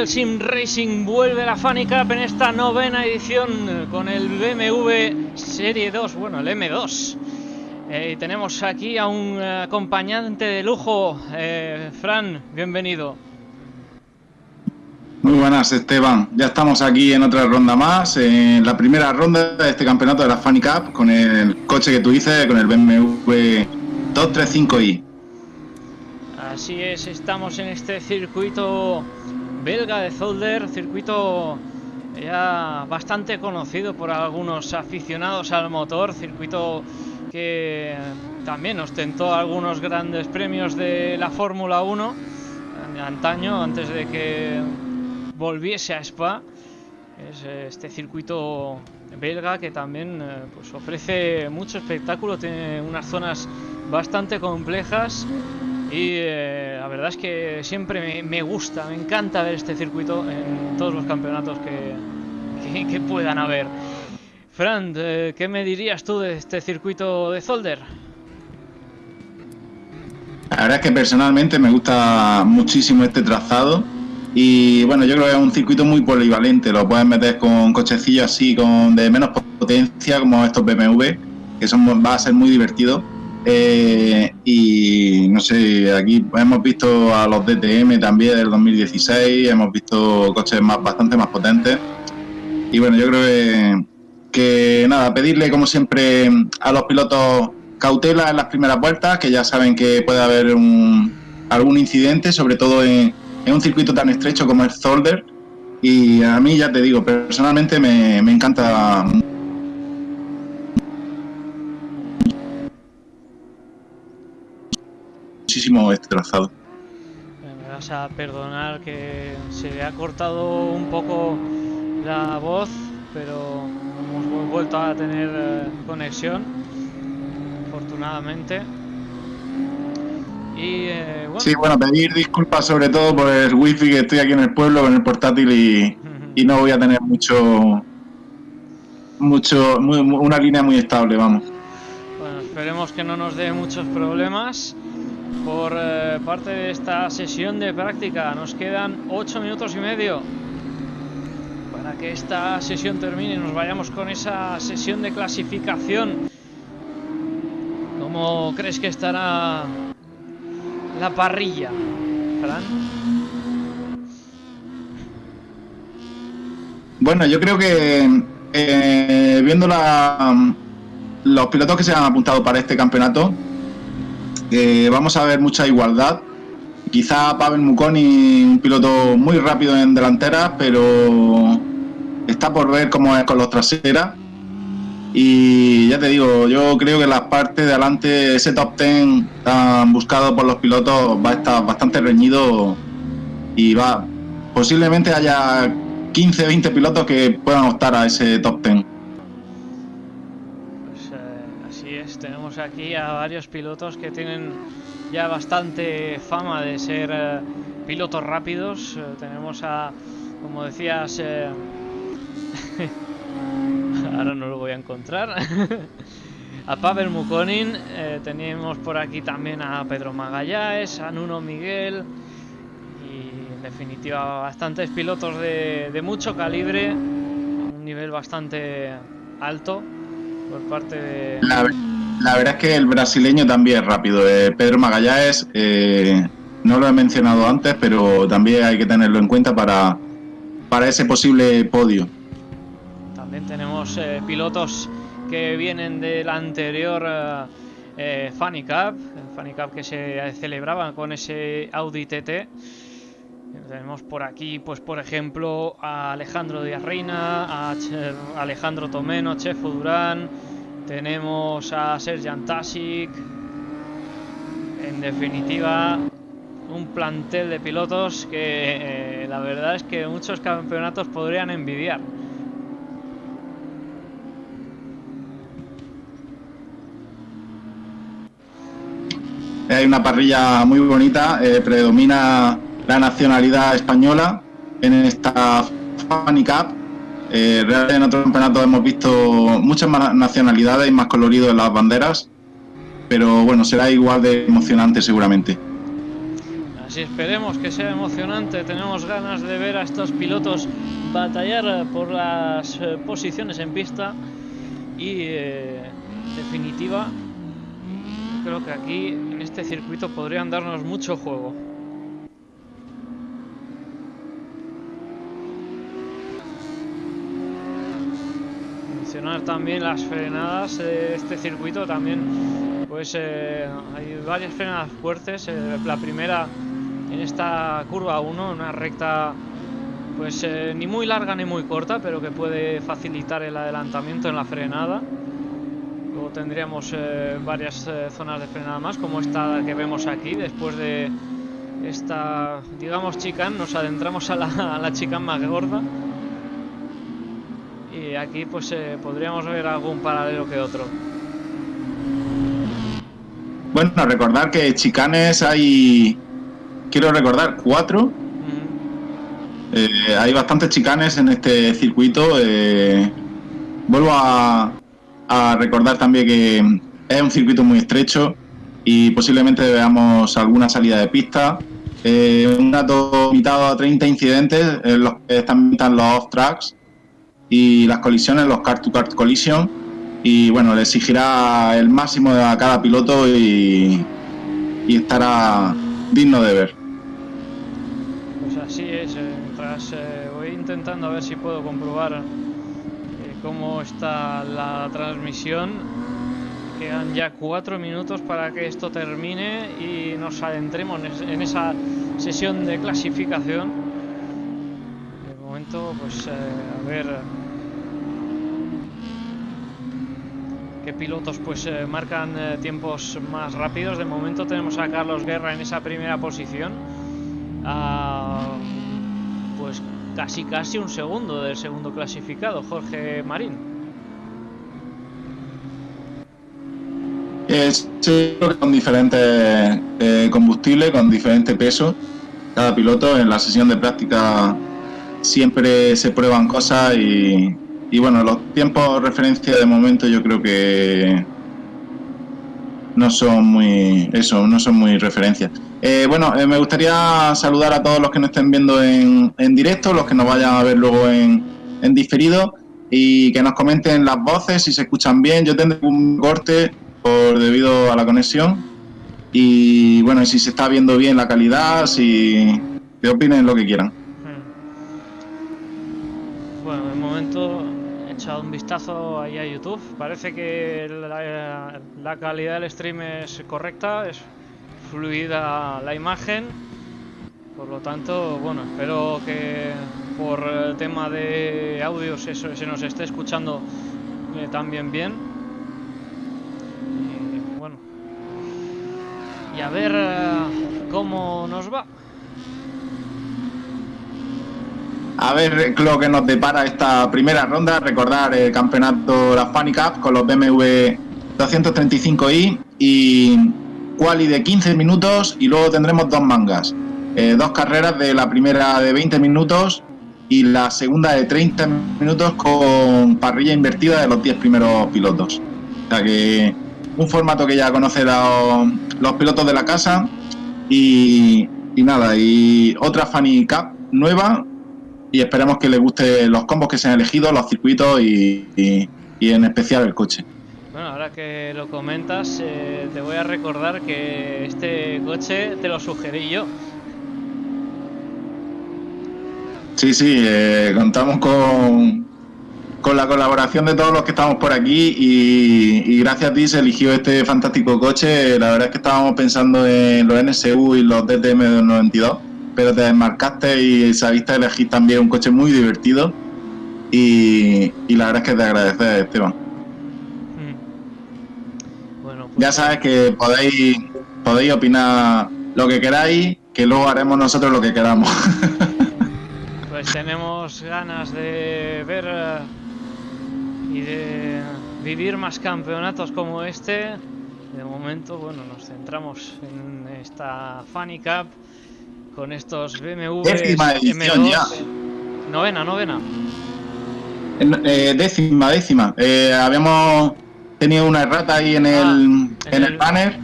del Sim Racing, vuelve la Funny Cup en esta novena edición con el BMW Serie 2, bueno el M2. Eh, y tenemos aquí a un eh, acompañante de lujo, eh, Fran, bienvenido. Muy buenas Esteban, ya estamos aquí en otra ronda más, en la primera ronda de este campeonato de la Funny Cup con el coche que tú dices, con el BMW 235i. Así es, estamos en este circuito belga de Zolder, circuito ya bastante conocido por algunos aficionados al motor, circuito que también ostentó algunos grandes premios de la Fórmula 1 de antaño, antes de que volviese a Spa. Es este circuito belga que también eh, pues ofrece mucho espectáculo, tiene unas zonas bastante complejas y eh, la verdad es que siempre me, gusta, me encanta ver este circuito en todos los campeonatos que, que, que puedan haber. Fran, eh, ¿qué me dirías tú de este circuito de Zolder? La verdad es que personalmente me gusta muchísimo este trazado y bueno, yo creo que es un circuito muy polivalente, lo puedes meter con cochecillos así con de menos potencia como estos BMW, que son, va a ser muy divertido eh, y no sé, aquí hemos visto a los DTM también del 2016, hemos visto coches más, bastante más potentes. Y bueno, yo creo que, nada, pedirle como siempre a los pilotos cautela en las primeras vueltas, que ya saben que puede haber algún incidente, sobre todo en, un circuito tan estrecho como el Zolder. Y a mí, ya te digo, personalmente me, me encanta muchísimo este trazado. Me vas a perdonar que se le ha cortado un poco la voz, pero hemos vuelto a tener eh, conexión, afortunadamente. Y, eh, bueno. Sí, bueno, pedir disculpas sobre todo por el wifi que estoy aquí en el pueblo con el portátil y, y no voy a tener mucho, mucho, muy, una línea muy estable, vamos. Bueno, esperemos que no nos dé muchos problemas por eh, parte de esta sesión de práctica. Nos quedan 8 minutos y medio para que esta sesión termine y nos vayamos con esa sesión de clasificación. ¿Cómo crees que estará la parrilla, Fran? Bueno, yo creo que eh, viendo la, los pilotos que se han apuntado para este campeonato, eh, vamos a ver mucha igualdad. Quizá Pavel Mukoni, un piloto muy rápido en delantera, pero está por ver cómo es con los traseras. Y ya te digo, yo creo que la parte de adelante, ese top 10 tan buscado por los pilotos, va a estar bastante reñido y va posiblemente haya 15, 20 pilotos que puedan optar a ese top 10. tenemos aquí a varios pilotos que tienen ya bastante fama de ser eh, pilotos rápidos. Eh, tenemos a, como decías, eh... ahora no lo voy a encontrar, a Pavel Mukonin, tenemos por aquí también a Pedro Magallanes, a Nuno Miguel y en definitiva bastantes pilotos de, mucho calibre, un nivel bastante alto por parte de... la verdad es que el brasileño también rápido. Eh, Pedro Magallanes, eh, no lo he mencionado antes, pero también hay que tenerlo en cuenta para, para ese posible podio. También tenemos eh, pilotos que vienen del anterior Funny Cup, el Funny Cup que se celebraba con ese Audi TT. Tenemos por aquí, pues por ejemplo, a Alejandro Díaz Reina, a Alejandro Tomeno, Chefo Durán, tenemos a Serjan Tasic. En definitiva, un plantel de pilotos que eh, la verdad es que muchos campeonatos podrían envidiar. Hay una parrilla muy bonita, eh, predomina la nacionalidad española en esta Funny Cup. Eh, realmente en otros campeonatos hemos visto muchas más nacionalidades y más colorido en las banderas, pero bueno, será igual de emocionante seguramente. Así esperemos que sea emocionante. Tenemos ganas de ver a estos pilotos batallar por las eh, posiciones en pista y en definitiva creo que aquí en este circuito podrían darnos mucho juego. También las frenadas de este circuito también pues eh, hay varias frenadas fuertes eh, la primera en esta curva 1 una recta pues eh, ni muy larga ni muy corta pero que puede facilitar el adelantamiento en la frenada tendríamos eh, varias eh, zonas de frenada más, como esta que vemos aquí, después de esta, digamos, chicane, nos adentramos a la, a la más gorda. Y aquí pues eh, podríamos ver algún paralelo que otro. Bueno, recordar que chicanes hay, quiero recordar, cuatro. hay bastantes chicanes en este circuito. vuelvo a, a recordar también que es un circuito muy estrecho y posiblemente veamos alguna salida de pista. Eh, un dato limitado a 30 incidentes, en los que están los off-tracks y las colisiones, los car-to-car collision. Y bueno, le exigirá el máximo a cada piloto y, estará digno de ver. Pues así es, eh, mientras eh, voy intentando a ver si puedo comprobar cómo está la transmisión. Quedan ya cuatro minutos para que esto termine y nos adentremos en esa sesión de clasificación. Momento, pues eh, a ver qué pilotos pues eh, marcan eh, tiempos más rápidos. De momento tenemos a Carlos Guerra en esa primera posición. Ah, pues casi casi un segundo del segundo clasificado, Jorge Marín. Es con diferentes eh, combustibles, con diferente peso. Cada piloto en la sesión de práctica siempre se prueban cosas y, bueno, los tiempos de referencia de momento yo creo que no son muy eso, no son muy referencias. Eh, bueno, eh, me gustaría saludar a todos los que nos estén viendo en, en directo, los que nos vayan a ver luego en, en, diferido y que nos comenten las voces si se escuchan bien. Yo tendré un corte por debido a la conexión y bueno, si se está viendo bien la calidad, si que opinen lo que quieran. Momento echado un vistazo ahí a YouTube. Parece que la, calidad del stream es correcta, es fluida la imagen. Por lo tanto, bueno, espero que por el tema de audios eso, se nos esté escuchando eh, también bien. Y bueno, y a ver eh, cómo nos va. A ver lo que nos depara esta primera ronda. Recordar el campeonato, la Funny Cup con los BMW 235i y quali de 15 minutos y luego tendremos dos mangas. Eh, dos carreras de la primera de 20 minutos y la segunda de 30 minutos con parrilla invertida de los 10 primeros pilotos. O sea que un formato que ya conocen los, pilotos de la casa y, nada, y otra Funny Cup nueva y esperemos que les guste los combos que se han elegido, los circuitos y, en especial el coche. Bueno, ahora que lo comentas, eh, te voy a recordar que este coche te lo sugerí yo. Sí, sí, eh, contamos con, con la colaboración de todos los que estamos por aquí y, y, gracias a ti se eligió este fantástico coche. La verdad es que estábamos pensando en los NSU y los DTM 92 pero te desmarcaste y sabiste elegir también un coche muy divertido. Y, y la verdad es que te agradeces, Esteban. Mm. Bueno, pues Ya sabes que podéis, podéis opinar lo que queráis, que luego haremos nosotros lo que queramos. Pues tenemos ganas de ver eh, y de vivir más campeonatos como este. De momento, bueno, nos centramos en esta Funny Cup con estos BMW Décima edición M2. ya. Novena, novena. Eh, décima, décima. Eh, habíamos tenido una errata ahí en el, Ah, en en el- el banner.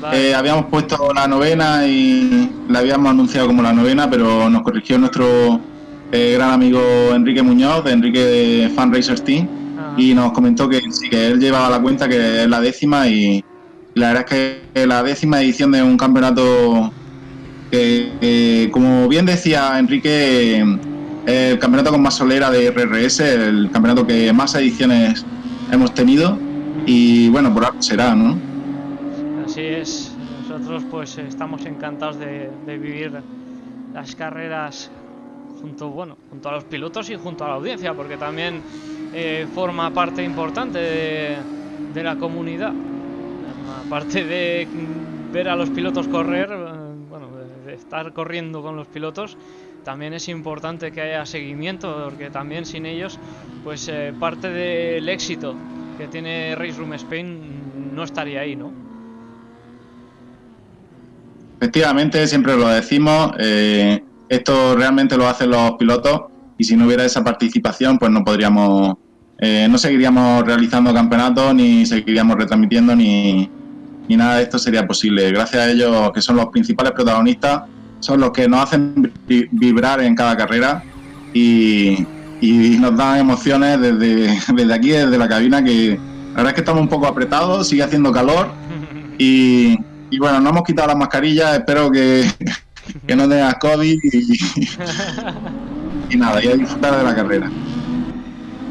Vale. Eh, habíamos puesto la novena y la habíamos anunciado como la novena, pero nos corrigió nuestro eh, gran amigo Enrique Muñoz, de Enrique de Team, Ajá. y nos comentó que sí, que él llevaba la cuenta, que es la décima, y la verdad es que la décima edición de un campeonato que, que, como bien decía Enrique, el campeonato con más solera de RRS, el campeonato que más ediciones hemos tenido, y bueno, por algo será, ¿no? Así es, nosotros pues estamos encantados de, de vivir las carreras junto, bueno, junto a los pilotos y junto a la audiencia, porque también eh, forma parte importante de, de la comunidad. Aparte de ver a los pilotos correr, eh, estar corriendo con los pilotos, también es importante que haya seguimiento, porque también sin ellos, pues eh, parte del éxito que tiene Race Room Spain no estaría ahí, ¿no? Efectivamente, siempre lo decimos, eh, esto realmente lo hacen los pilotos y si no hubiera esa participación, pues no podríamos, eh, no seguiríamos realizando campeonatos, ni seguiríamos retransmitiendo, ni, ni nada de esto sería posible. Gracias a ellos, que son los principales protagonistas, son los que nos hacen vi- vibrar en cada carrera y, y nos dan emociones desde, desde aquí, desde la cabina, que la verdad es que estamos un poco apretados, sigue haciendo calor. Y, y bueno, no hemos quitado las mascarillas, espero que, que no tengas COVID y, y nada, y a disfrutar de la carrera.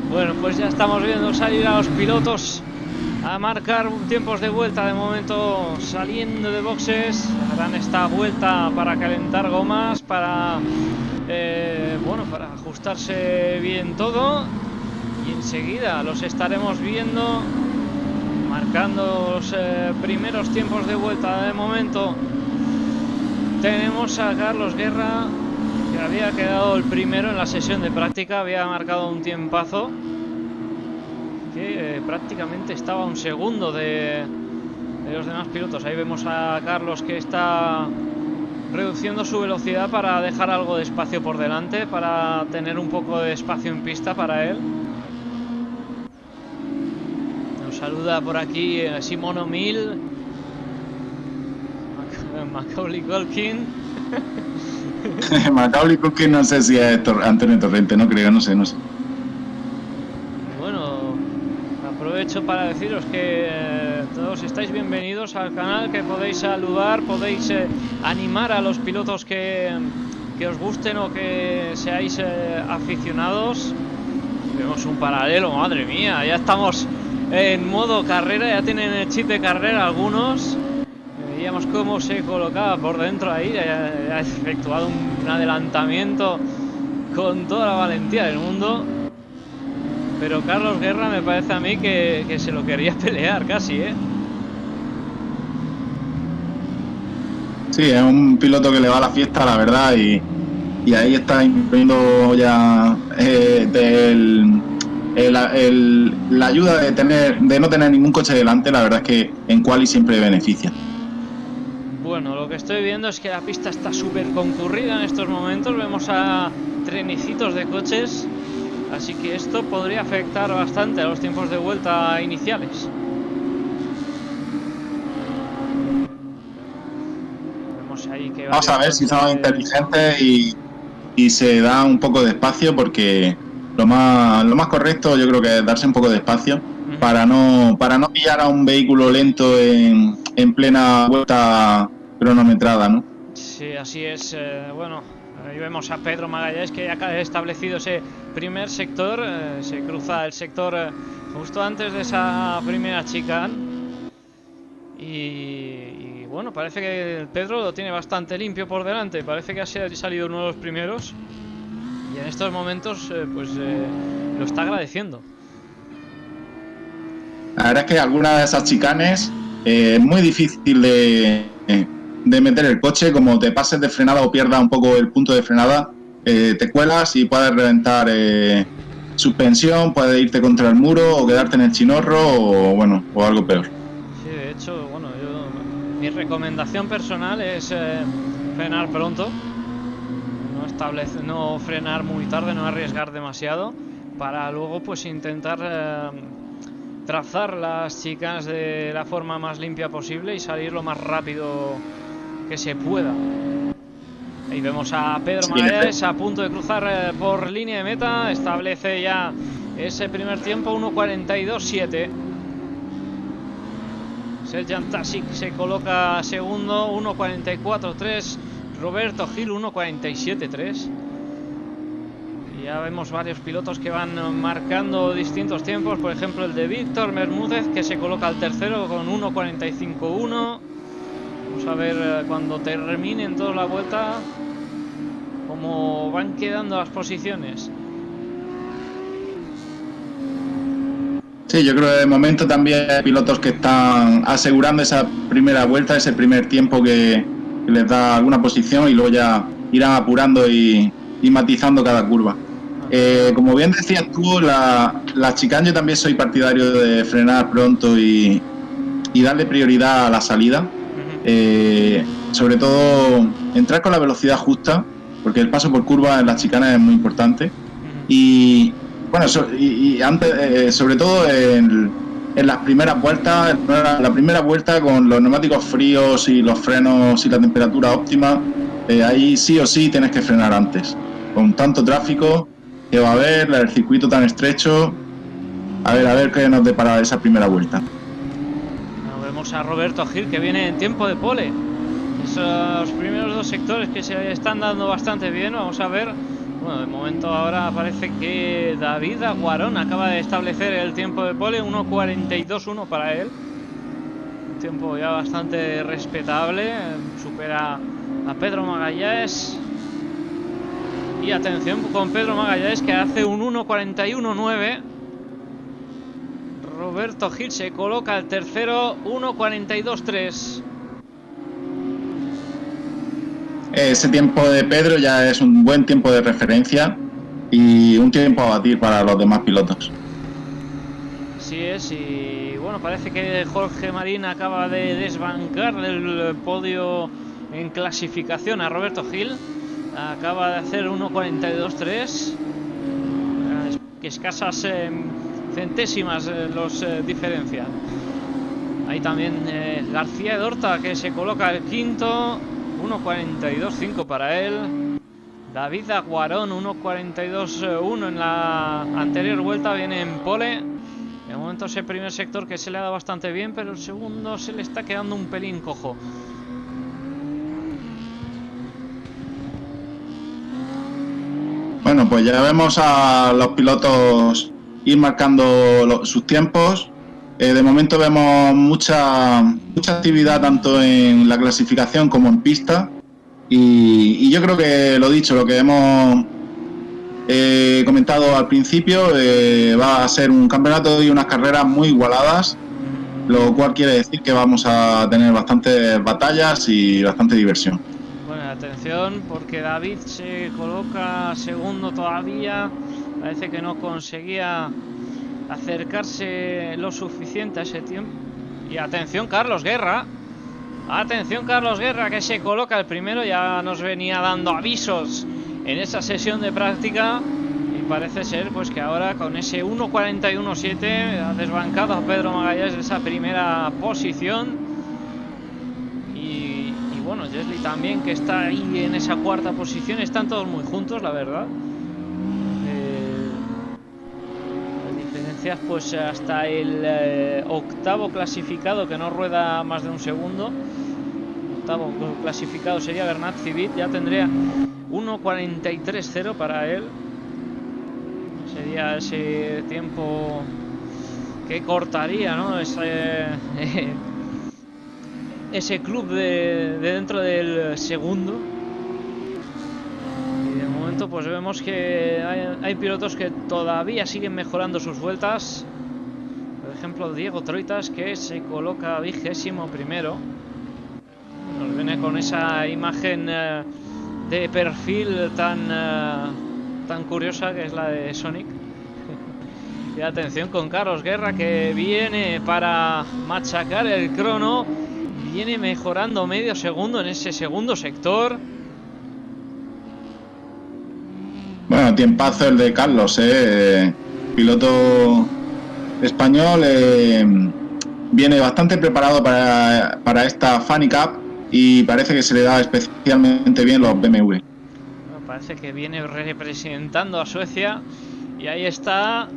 Bueno, pues ya estamos viendo salir a los pilotos a marcar tiempos de vuelta. De momento saliendo de boxes, harán esta vuelta para calentar gomas, para eh, bueno, para ajustarse bien todo. Y enseguida los estaremos viendo marcando los eh, primeros tiempos de vuelta. De momento tenemos a Carlos Guerra que había quedado el primero en la sesión de práctica, había marcado un tiempazo que eh, prácticamente estaba un segundo de, los demás pilotos. Ahí vemos a Carlos que está reduciendo su velocidad para dejar algo de espacio por delante, para tener un poco de espacio en pista para él. Nos saluda por aquí eh, Simón O'Mill, Mac- Macaulay Culkin. Macaulay que no sé si es Antonio Torrente, no creo, no sé, no sé. Bueno, aprovecho para deciros que eh, todos estáis bienvenidos al canal, que podéis saludar, podéis eh, animar a los pilotos que, que os gusten o que seáis eh, aficionados. Vemos un paralelo, madre mía, ya estamos en modo carrera, ya tienen el chip de carrera algunos. Veíamos cómo se colocaba por dentro ahí, ha efectuado un adelantamiento con toda la valentía del mundo. Pero Carlos Guerra me parece a mí que, que se lo quería pelear casi, ¿eh? Sí, es un piloto que le va a la fiesta, la verdad, y, y ahí está imponiendo ya eh, del- el- el- la ayuda de tener de no tener ningún coche delante, la verdad es que en quali siempre beneficia. Bueno, lo que estoy viendo es que la pista está súper concurrida en estos momentos. Vemos a trenecitos de coches. Así que esto podría afectar bastante a los tiempos de vuelta iniciales. Vemos ahí que Vamos a ver si son inteligentes y, y se da un poco de espacio porque lo más, lo más correcto yo creo que es darse un poco de espacio para no, para no pillar a un vehículo lento en, en plena vuelta cronometrada, ¿no? Sí, así es. eh, bueno, ahí vemos a Pedro Magallanes que ha establecido ese primer sector. eh, se cruza el sector eh, justo antes de esa primera chicane. Y, bueno, parece que Pedro lo tiene bastante limpio por delante. Parece que ha salido uno de los primeros. Y en estos momentos, eh, pues lo está agradeciendo. La verdad es que algunas de esas chicanes es muy difícil de, de, meter el coche. Como te pases de frenada o pierdas un poco el punto de frenada, te cuelas y puedes reventar suspensión, puedes irte contra el muro o quedarte en el chinorro o bueno, o algo peor. Sí, de hecho, bueno, mi recomendación personal es frenar pronto no frenar muy tarde, no arriesgar demasiado, para luego pues intentar eh, trazar las chicas de la forma más limpia posible y salir lo más rápido que se pueda. Ahí vemos a Pedro sí, a punto de cruzar eh, por línea de meta, establece ya ese primer tiempo 1.42.7. Serjan Tasic se coloca segundo, 1.44.3. Roberto Gil 1.47.3. Ya vemos varios pilotos que van marcando distintos tiempos. Por ejemplo, el de Víctor Bermúdez, que se coloca al tercero con 1.45.1. Vamos a ver eh, cuando terminen toda la vuelta cómo van quedando las posiciones. Sí, yo creo que de momento también hay pilotos que están asegurando esa primera vuelta, ese primer tiempo que, les da alguna posición y luego ya irán apurando y, matizando cada curva. Eh, como bien decías tú, la, la chicane yo también soy partidario de frenar pronto y, darle prioridad a la salida. Eh, sobre todo entrar con la velocidad justa, porque el paso por curva en las chicanas es muy importante. Y bueno, y, antes, eh, sobre todo en, en las primeras vueltas, la primera vuelta con los neumáticos fríos y los frenos y la temperatura óptima, eh, ahí sí o sí tienes que frenar antes. Con tanto tráfico que va a haber, el circuito tan estrecho, a ver, a ver qué nos depara esa primera vuelta. A Roberto Gil que viene en tiempo de pole. Esos primeros dos sectores que se están dando bastante bien, vamos a ver bueno, de momento ahora parece que David Aguarón acaba de establecer el tiempo de pole, 1.42.1 para él. Un tiempo ya bastante respetable, supera a Pedro Magallanes. Y atención con Pedro Magallanes que hace un 1.41.9. Roberto Gil se coloca el tercero, 1.42.3. Ese tiempo de Pedro ya es un buen tiempo de referencia y un tiempo a batir para los demás pilotos. Así es, y bueno, parece que Jorge Marín acaba de desbancar del podio en clasificación a Roberto Gil. Acaba de hacer 1.42.3, que escasas eh, centésimas eh, los eh, diferencian. Hay también García Dorta que se coloca el quinto 1.42.5 para él. David Aguarón 1.42.1 en la anterior vuelta viene en pole. De momento ese primer sector que se le ha dado bastante bien, pero el segundo se le está quedando un pelín cojo. Bueno, pues ya vemos a los pilotos ir marcando sus tiempos. Eh, de momento vemos mucha, mucha actividad tanto en la clasificación como en pista. Y, yo creo que lo dicho, lo que hemos eh, comentado al principio, eh, va a ser un campeonato y unas carreras muy igualadas, lo cual quiere decir que vamos a tener bastantes batallas y bastante diversión. Bueno, atención, porque David se coloca segundo todavía, parece que no conseguía acercarse lo suficiente a ese tiempo. Y atención Carlos Guerra. Atención Carlos Guerra que se coloca el primero. Ya nos venía dando avisos en esa sesión de práctica. Y parece ser pues que ahora con ese 1.41.7 ha desbancado a Pedro Magallanes de esa primera posición. Y, bueno, Jesly también que está ahí en esa cuarta posición. Están todos muy juntos, la verdad. Pues hasta el eh, octavo clasificado que no rueda más de un segundo octavo clasificado sería Bernat Civit ya tendría 1.43.0 para él sería ese tiempo que cortaría ¿no? ese, ese club de, dentro del segundo. Y de momento pues vemos que hay, pilotos que todavía siguen mejorando sus vueltas. Por ejemplo, Diego Troitas que se coloca vigésimo primero. Nos viene con esa imagen eh, de perfil tan, eh, tan curiosa que es la de Sonic. y atención con Carlos Guerra que viene para machacar el crono. Viene mejorando medio segundo en ese segundo sector. Bueno, tiempazo el de Carlos, ¿eh? piloto español. Eh, viene bastante preparado para, para esta Funny Cup y parece que se le da especialmente bien los BMW. parece que viene representando a Suecia y ahí está.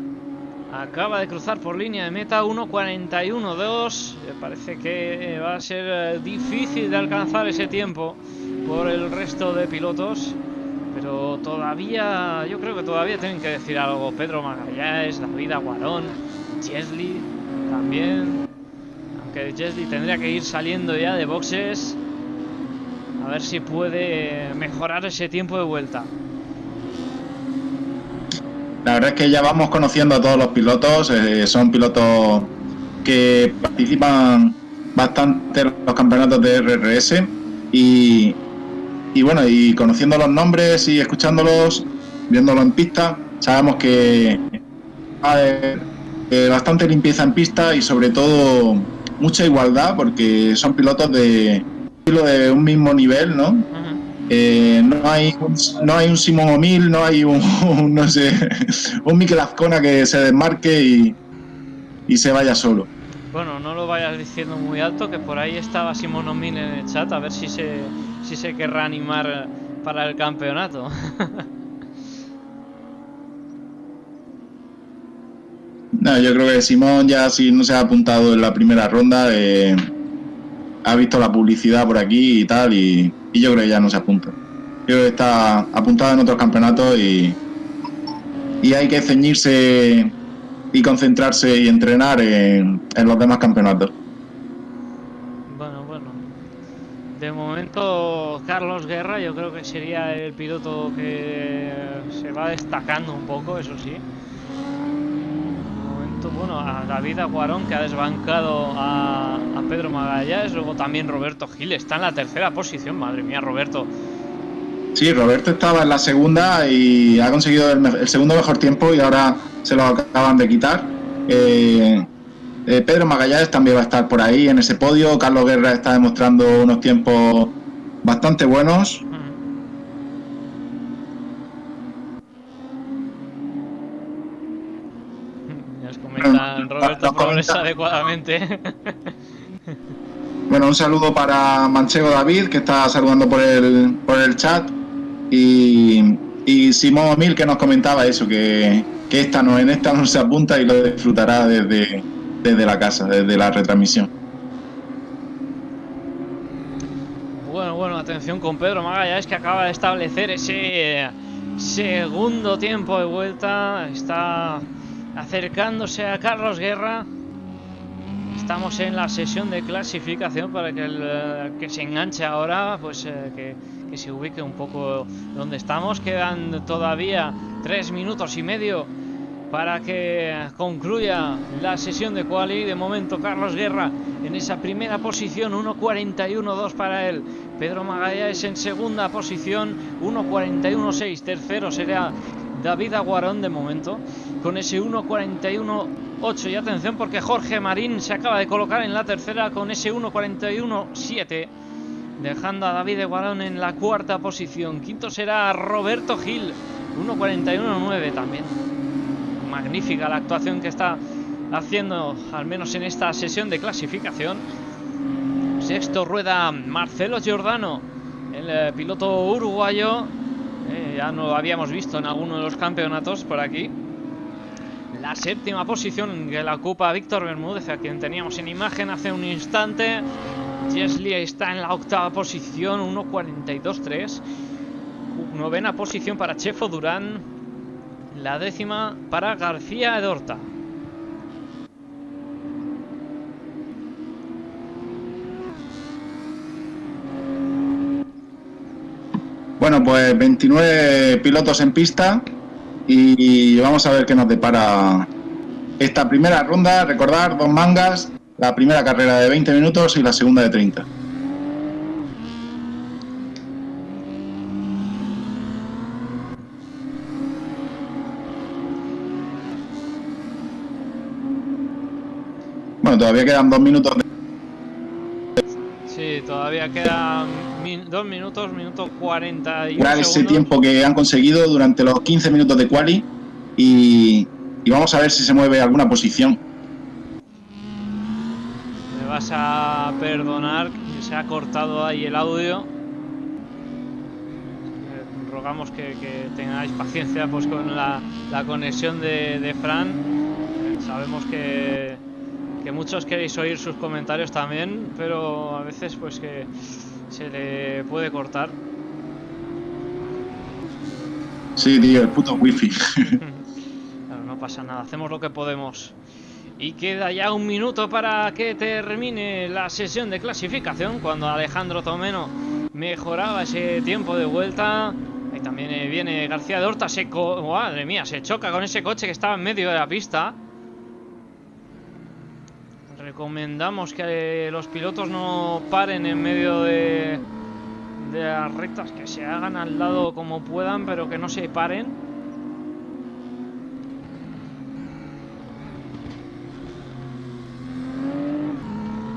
Acaba de cruzar por línea de meta 1.41.2. Parece que va a ser eh, difícil de alcanzar ese tiempo por el resto de pilotos. Pero todavía, yo creo que todavía tienen que decir algo. Pedro Magallanes, David Aguarón, Chesley también. Aunque Chesley tendría que ir saliendo ya de boxes. A ver si puede mejorar ese tiempo de vuelta. La verdad es que ya vamos conociendo a todos los pilotos. Eh, son pilotos que participan bastante en los campeonatos de RRS. Y, bueno, y conociendo los nombres y escuchándolos, viéndolo en pista, sabemos que hay bastante limpieza en pista y sobre todo mucha igualdad porque son pilotos de, de un mismo nivel, ¿no? Eh, no hay un, no hay un Simón O'Mil, no hay un, no sé, un Mikel Azcona que se desmarque y, y, se vaya solo. Bueno, no lo vayas diciendo muy alto, que por ahí estaba Simón O'Mil en el chat, a ver si se, si se querrá animar para el campeonato. no, yo creo que Simón ya si no se ha apuntado en la primera ronda, eh, ha visto la publicidad por aquí y tal, y, yo creo que ya no se apunta. Yo creo que está apuntado en otros campeonatos y, y hay que ceñirse y concentrarse y entrenar en, los demás campeonatos. Bueno, bueno. De momento, Carlos Guerra, yo creo que sería el piloto que se va destacando un poco, eso sí bueno, a David Aguarón que ha desbancado a, Pedro Magallanes, luego también Roberto Gil está en la tercera posición, madre mía, Roberto. Sí, Roberto estaba en la segunda y ha conseguido el, segundo mejor tiempo y ahora se lo acaban de quitar. Eh, eh, Pedro Magallanes también va a estar por ahí en ese podio. Carlos Guerra está demostrando unos tiempos bastante buenos. Roberto progresa adecuadamente. Bueno, un saludo para Manchego David, que está saludando por el, por el chat. Y, y Simón Mil, que nos comentaba eso, que, que esta no, en esta no se apunta y lo disfrutará desde, desde la casa, desde la retransmisión. Bueno, bueno, atención con Pedro Magallanes que acaba de establecer ese segundo tiempo de vuelta. Está acercándose a Carlos Guerra. Estamos en la sesión de clasificación para que el eh, que se enganche ahora, pues eh, que, que, se ubique un poco donde estamos. Quedan todavía tres minutos y medio para que concluya la sesión de quali. De momento Carlos Guerra en esa primera posición, 1.41.2 para él. Pedro Magallanes en segunda posición, 1.41.6. Tercero será David Aguarón de momento con ese 1.41.8 y atención porque Jorge Marín se acaba de colocar en la tercera con ese 1.41.7 dejando a David Aguarón en la cuarta posición quinto será Roberto Gil 1.41.9 también magnífica la actuación que está haciendo al menos en esta sesión de clasificación sexto rueda Marcelo Giordano el eh, piloto uruguayo eh, ya no lo habíamos visto en alguno de los campeonatos por aquí. La séptima posición que la ocupa Víctor Bermúdez, a quien teníamos en imagen hace un instante. Jesli está en la octava posición, 1.42.3. Novena posición para Chefo Durán. La décima para García Edorta. Bueno, pues 29 pilotos en pista y vamos a ver qué nos depara esta primera ronda. Recordar, dos mangas, la primera carrera de 20 minutos y la segunda de 30. Bueno, todavía quedan dos minutos. De... Sí, todavía quedan min dos minutos, minuto 40 y ese tiempo que han conseguido durante los 15 minutos de quali y, y vamos a ver si se mueve alguna posición. Me vas a perdonar que se ha cortado ahí el audio. Rogamos que, que tengáis paciencia pues con la, la conexión de, de Fran. Sabemos que que muchos queréis oír sus comentarios también, pero a veces pues que se le puede cortar. Sí, tío, el puto wifi. claro, no pasa nada, hacemos lo que podemos. Y queda ya un minuto para que termine la sesión de clasificación cuando Alejandro Tomeno mejoraba ese tiempo de vuelta. Ahí también eh, viene García de Horta, se madre mía, se choca con ese coche que estaba en medio de la pista. Recomendamos que los pilotos no paren en medio de, las rectas, que se hagan al lado como puedan, pero que no se paren.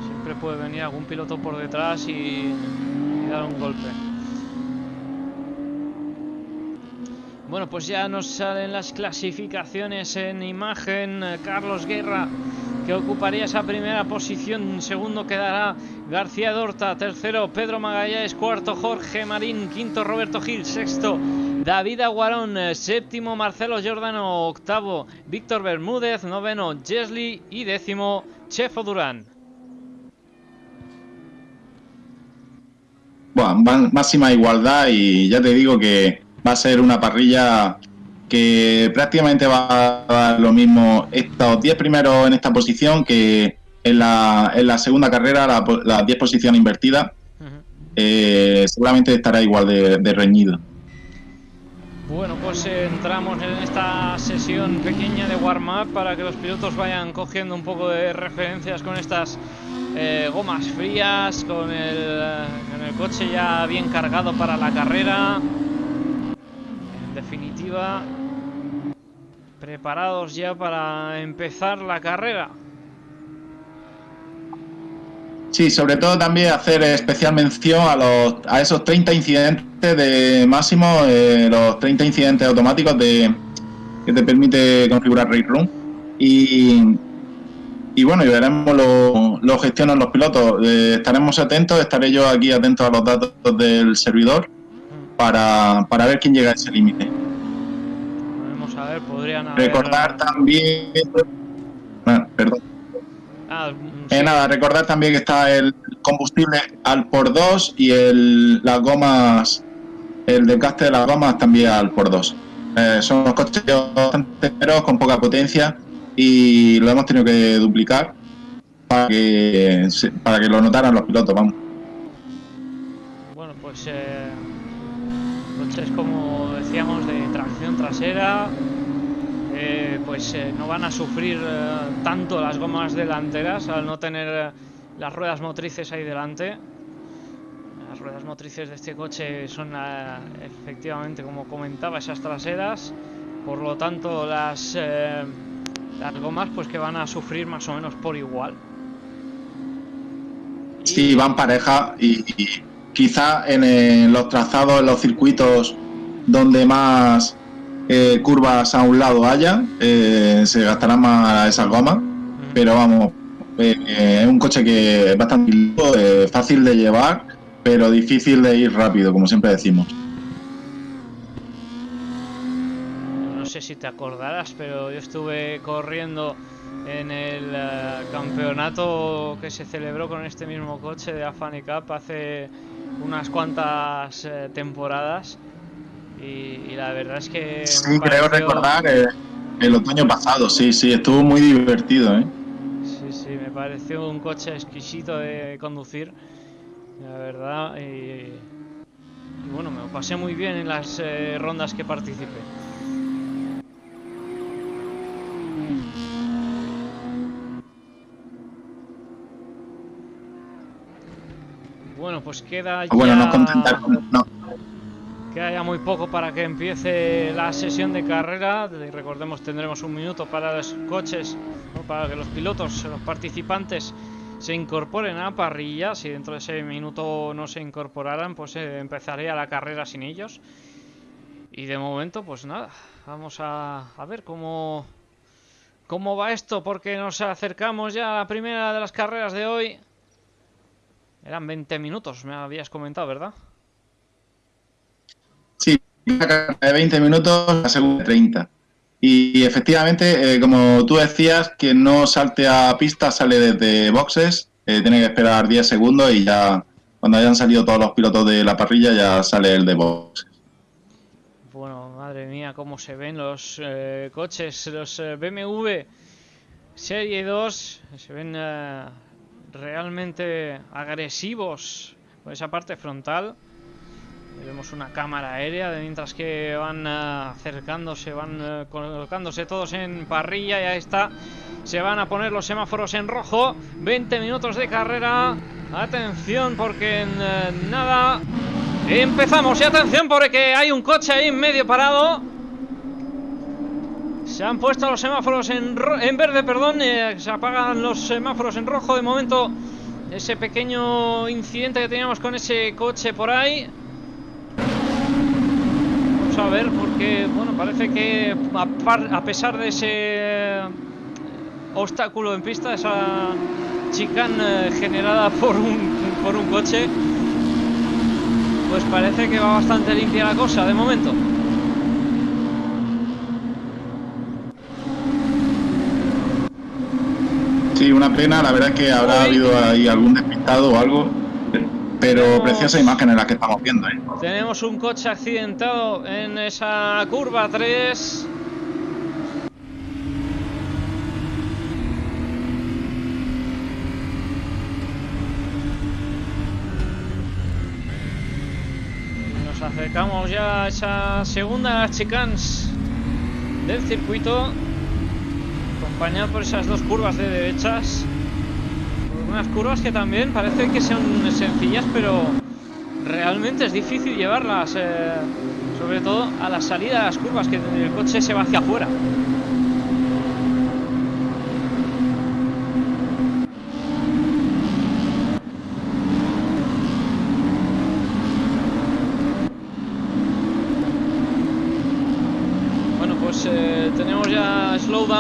Siempre puede venir algún piloto por detrás y dar un golpe. Bueno, pues ya nos salen las clasificaciones en imagen. Carlos Guerra que ocuparía esa primera posición. Segundo quedará García Dorta. Tercero Pedro Magallanes. Cuarto Jorge Marín. Quinto Roberto Gil. Sexto David Aguarón. Séptimo Marcelo Giordano. Octavo Víctor Bermúdez. Noveno Jesli. Y décimo Chefo Durán. Bueno, máxima igualdad y ya te digo que va a ser una parrilla que prácticamente va a dar lo mismo estos 10 primeros en esta posición que en la, en la segunda carrera, las la 10 posiciones invertidas, uh -huh. eh, seguramente estará igual de, de, reñido. Bueno, pues eh, entramos en esta sesión pequeña de warm-up para que los pilotos vayan cogiendo un poco de referencias con estas eh, gomas frías, con el, con el coche ya bien cargado para la carrera. Definitiva, preparados ya para empezar la carrera. Sí, sobre todo también hacer especial mención a, los, a esos 30 incidentes de máximo, eh, los 30 incidentes automáticos de, que te permite configurar Race Room. Y, y bueno, y veremos lo, lo gestionan los pilotos. Eh, estaremos atentos, estaré yo aquí atento a los datos del servidor para, para ver quién llega a ese límite. A ver, podrían haber... Recordar también... Bueno, perdón. Ah, sí. eh, nada, recordar también que está el combustible al por 2 y el, las gomas, el desgaste de las gomas también al por 2. Eh, son unos coches bastante caros, con poca potencia y lo hemos tenido que duplicar para que, para que lo notaran los pilotos, vamos. Bueno, pues eh, coches como decíamos de tracción trasera, eh, pues eh, no van a sufrir eh, tanto las gomas delanteras al no tener las ruedas motrices ahí delante. Las ruedas motrices de este coche son efectivamente, como comentaba, esas traseras. Por lo tanto, las, las gomas pues que van a sufrir más o menos por igual. Sí, van pareja y quizá en, los trazados, en los circuitos donde más eh, curvas a un lado haya, eh, se gastarán más esas gomas, pero vamos, eh, es un coche que es bastante fácil de llevar, pero difícil de ir rápido, como siempre decimos. No sé si te acordarás, pero yo estuve corriendo en el uh, campeonato que se celebró con este mismo coche de Afani Cup hace unas cuantas uh, temporadas y, y, la verdad es que... Sí, creo recordar eh, el otoño pasado, sí, sí, estuvo muy divertido, ¿eh? Sí, sí, me pareció un coche exquisito de conducir, la verdad, y, y bueno, me lo pasé muy bien en las eh, rondas que participé. Bueno, pues queda ya... Bueno, no contentar no. Queda ya muy poco para que empiece la sesión de carrera. Recordemos, tendremos un minuto para los coches, ¿no? para que los pilotos, los participantes se incorporen a la parrilla. Si dentro de ese minuto no se incorporaran, pues eh, empezaría la carrera sin ellos. Y de momento, pues nada, vamos a, a ver cómo, cómo va esto, porque nos acercamos ya a la primera de las carreras de hoy. Eran 20 minutos, me habías comentado, ¿verdad? Sí, una carrera de 20 minutos, la segunda de 30. Y efectivamente, eh, como tú decías, que no salte a pista sale desde boxes, eh, tiene que esperar 10 segundos y ya cuando hayan salido todos los pilotos de la parrilla ya sale el de boxes. Bueno, madre mía, cómo se ven los eh, coches, los BMW Serie 2, se ven realmente agresivos por esa parte frontal. Vemos una cámara aérea de mientras que van eh, acercándose, van eh, colocándose todos en parrilla y ahí está. Se van a poner los semáforos en rojo. 20 minutos de carrera. Atención porque en eh, nada empezamos. Y atención porque hay un coche ahí en medio parado. Se han puesto los semáforos en, ro- en verde, perdón. eh, se apagan los semáforos en rojo. De momento, ese pequeño incidente que teníamos con ese coche por ahí. Vamos a ver, porque, bueno, parece que a, a pesar de ese eh, obstáculo en pista, esa chicane generada por un, por un coche, pues parece que va bastante limpia la cosa de momento. Sí, una pena, la verdad es que habrá habido ahí algún despistado o algo, pero Tenemos- preciosa imagen la que estamos viendo, ¿eh? Tenemos un coche accidentado en esa curva 3. Nos acercamos ya a esa segunda chicanes del circuito. Acompañado por esas dos curvas de derechas. Unas curvas que también parece que son sencillas, pero realmente es difícil llevarlas, eh, sobre todo a la salida de las curvas, que el coche se va hacia afuera. Bueno, pues eh, tenemos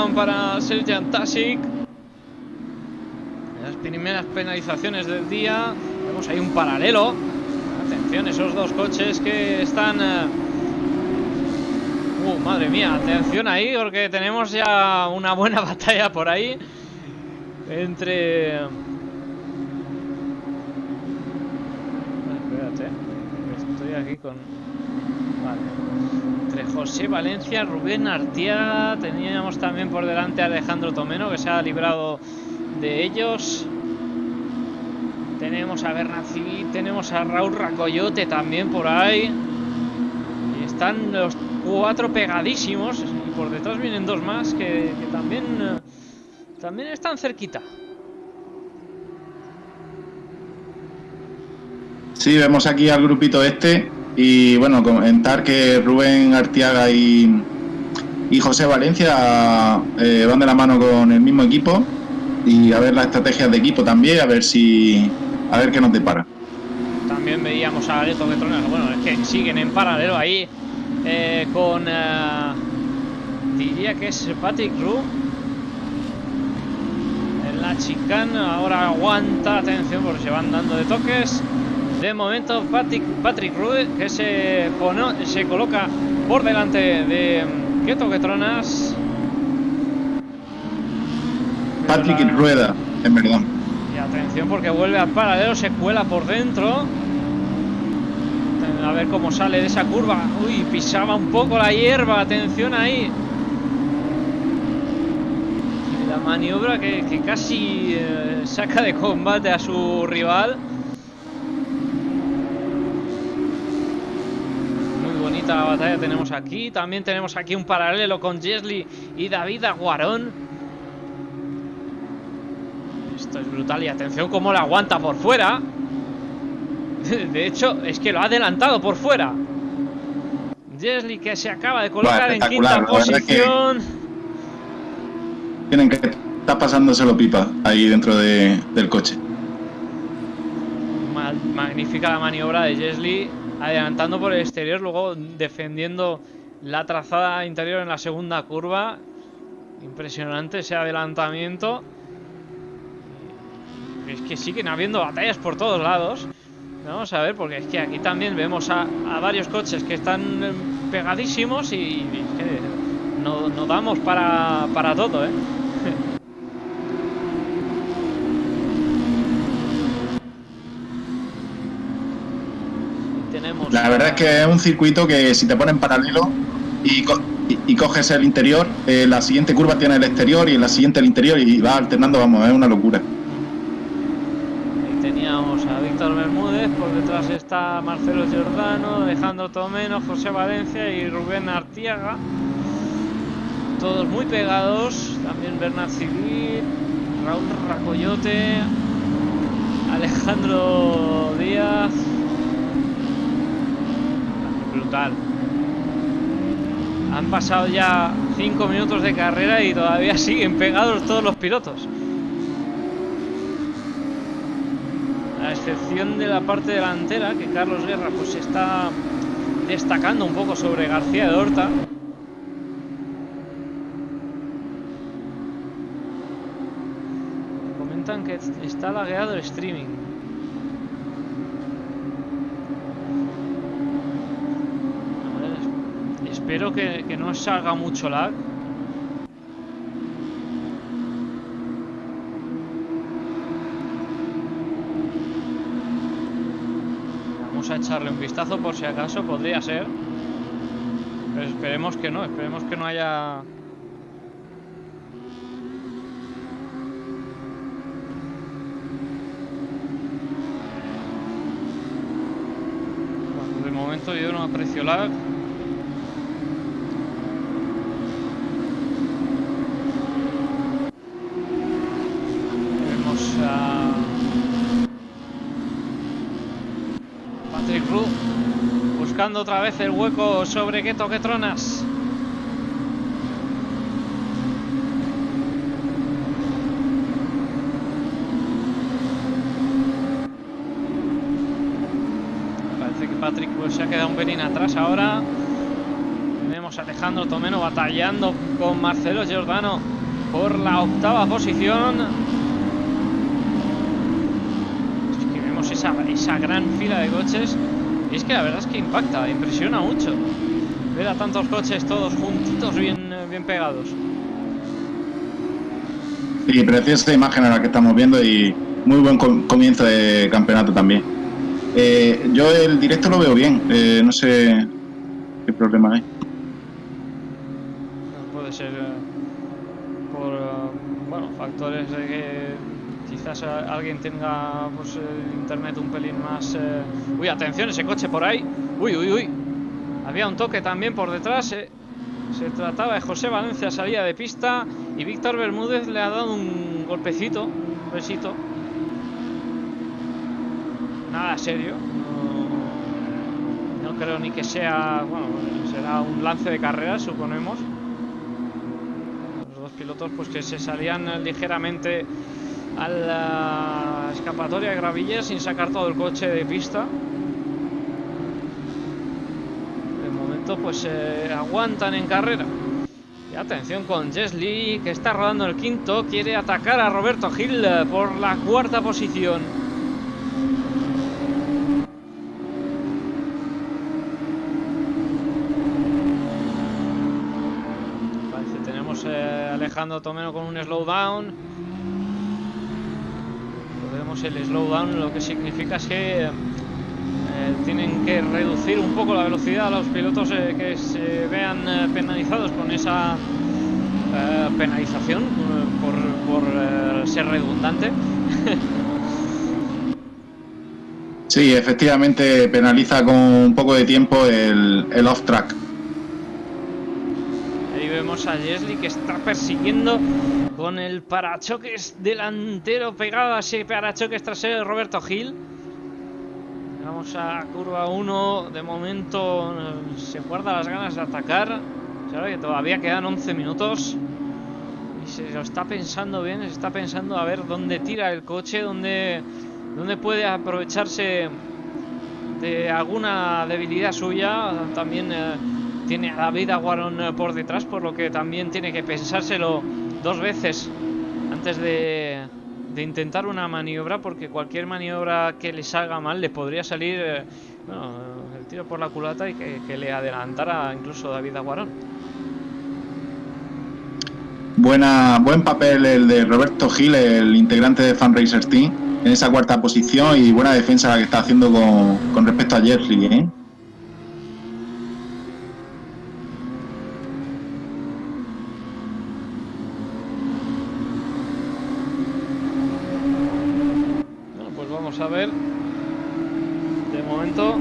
para Serjan Tasic. Las primeras penalizaciones del día. Vemos ahí un paralelo. Atención, esos dos coches que están... eh, Uh, madre mía, atención ahí porque tenemos ya una buena batalla por ahí. Entre... Espérate, estoy aquí con... José Valencia, Rubén Artiaga, teníamos también por delante a Alejandro Tomeno que se ha librado de ellos. Tenemos a Bernat Civil, tenemos a Raúl Racoyote también por ahí. Y están los cuatro pegadísimos. Y por detrás vienen dos más que, que también, eh, también están cerquita. Sí, vemos aquí al grupito este y bueno, comentar que Rubén Artiaga y, José Valencia eh, van de la mano con el mismo equipo y a ver las estrategias de equipo también, a ver si a ver qué nos depara. También veíamos a Aleto Petronas. Bueno, es que siguen en paralelo ahí eh, con. eh, diría que es Patrick Ru. En la chicana ahora aguanta. Atención porque se van dando de toques. De momento, Patrick, Patrick Ru que se, pono- se coloca por delante de Keto Petronas. Patrick La- Rueda, en verdad. y atención porque vuelve al paralelo, se cuela por dentro. A ver cómo sale de esa curva. Uy, pisaba un poco la hierba. Atención ahí. Y La maniobra que, que casi eh, saca de combate a su rival. La batalla tenemos aquí. También tenemos aquí un paralelo con Jesli y David Aguarón. Esto es brutal y atención cómo la aguanta por fuera. De hecho, es que lo ha adelantado por fuera. Jesli que se acaba de colocar en quinta posición. Tienen que estar pasándoselo pipa ahí dentro de, del coche. Magnífica la maniobra de Jesli adelantando por el exterior, luego defendiendo la trazada interior en la segunda curva. Impresionante ese adelantamiento. Es que siguen habiendo batallas por todos lados. Vamos a ver, porque es que aquí también vemos a, varios coches que están pegadísimos y, no, damos para todo, ¿eh? La verdad es que es un circuito que si te ponen paralelo y, y, coges el interior, eh, la siguiente curva tiene el exterior y en la siguiente el interior y va alternando, vamos, es una locura. Ahí teníamos a Víctor Bermúdez, por detrás está Marcelo Giordano, Alejandro Tomeno, José Valencia y Rubén Artiaga. Todos muy pegados, también Bernard Civil, Raúl Racoyote, Alejandro Díaz, brutal. Han pasado ya 5 minutos de carrera y todavía siguen pegados todos los pilotos. A excepción de la parte delantera, que Carlos Guerra pues está destacando un poco sobre García de Horta. Comentan que está lagueado el streaming. Espero que, no salga mucho lag. Vamos a echarle un vistazo por si acaso, podría ser. Pero esperemos que no, esperemos que no haya... De momento yo no aprecio lag. Buscando otra vez el hueco sobre qué Tronas. Parece que Patrick pues, se ha quedado un pelín atrás ahora. Tenemos a Alejandro Tomeno batallando con Marcelo Giordano por la octava posición. Que vemos esa gran fila de coches y es que la verdad es que impacta, impresiona mucho ver a tantos coches todos juntitos, bien, bien pegados. Sí, preciosa imagen a la que estamos viendo y muy buen comienzo de campeonato también. Eh, yo el directo lo veo bien, eh, no sé qué problema hay. Puede ser eh, por bueno, factores de que quizás alguien tenga pues, internet un pelín más... Eh, uy, atención, ese coche por ahí. Uy, uy, uy. Había un toque también por detrás. Eh. Se trataba de José Valencia, salía de pista. Y Víctor Bermúdez le ha dado un golpecito, un besito. Nada serio. No creo ni que sea... Bueno, será un lance de carrera, suponemos. Los dos pilotos pues que se salían ligeramente a la escapatoria de Gravilla sin sacar todo el coche de pista. De momento pues se aguantan en carrera. Y atención con Jesli que está rodando el quinto, quiere atacar a Roberto Gil por la cuarta posición. Tenemos eh, Alejandro Tomeno con un slowdown el slowdown lo que significa es que eh, tienen que reducir un poco la velocidad a los pilotos eh, que se vean eh, penalizados con esa penalización por, ser redundante. Sí, efectivamente penaliza con un poco de tiempo el, el off-track. Vemos a Jesly que está persiguiendo con el parachoques delantero pegado a ese parachoques trasero de Roberto Gil. Vamos a curva 1. De momento eh, se guarda las ganas de atacar. Sabe que todavía quedan 11 minutos. Y se lo está pensando bien. Se está pensando a ver dónde tira el coche. Dónde, dónde puede aprovecharse de alguna debilidad suya. También eh, tiene a David Aguarón eh, por detrás. Por lo que también tiene que pensárselo dos veces antes de, de intentar una maniobra porque cualquier maniobra que le salga mal le podría salir eh, el tiro por la culata y que, le adelantara incluso David Aguarón. Buena, buen papel el de Roberto Gil, el integrante de Fan Racer Team, en esa cuarta posición y buena defensa la que está haciendo con, respecto a Jerry. ¿eh? a ver. De momento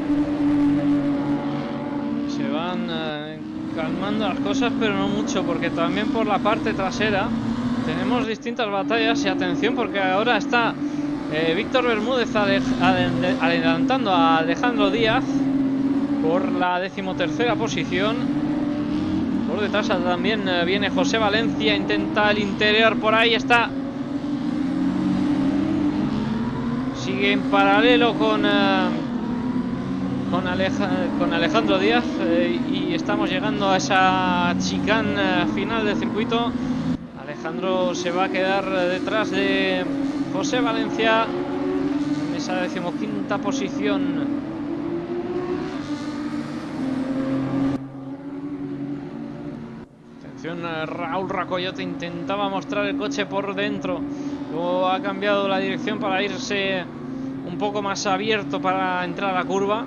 se van eh, calmando las cosas, porque también por la parte trasera tenemos distintas batallas y atención porque ahora está eh, Víctor Bermúdez adelantando a Alejandro Díaz por la decimotercera posición. Por detrás también eh, viene José Valencia, intenta el interior, por ahí está sigue en paralelo con uh, con, Aleja, con, Alejandro Díaz eh, y estamos llegando a esa chicana uh, final del circuito. Alejandro se va a quedar detrás de José Valencia en esa decimoquinta posición. Atención uh, Raúl Racoyote intentaba mostrar el coche por dentro. Luego ha cambiado la dirección para irse un poco más abierto para entrar a la curva.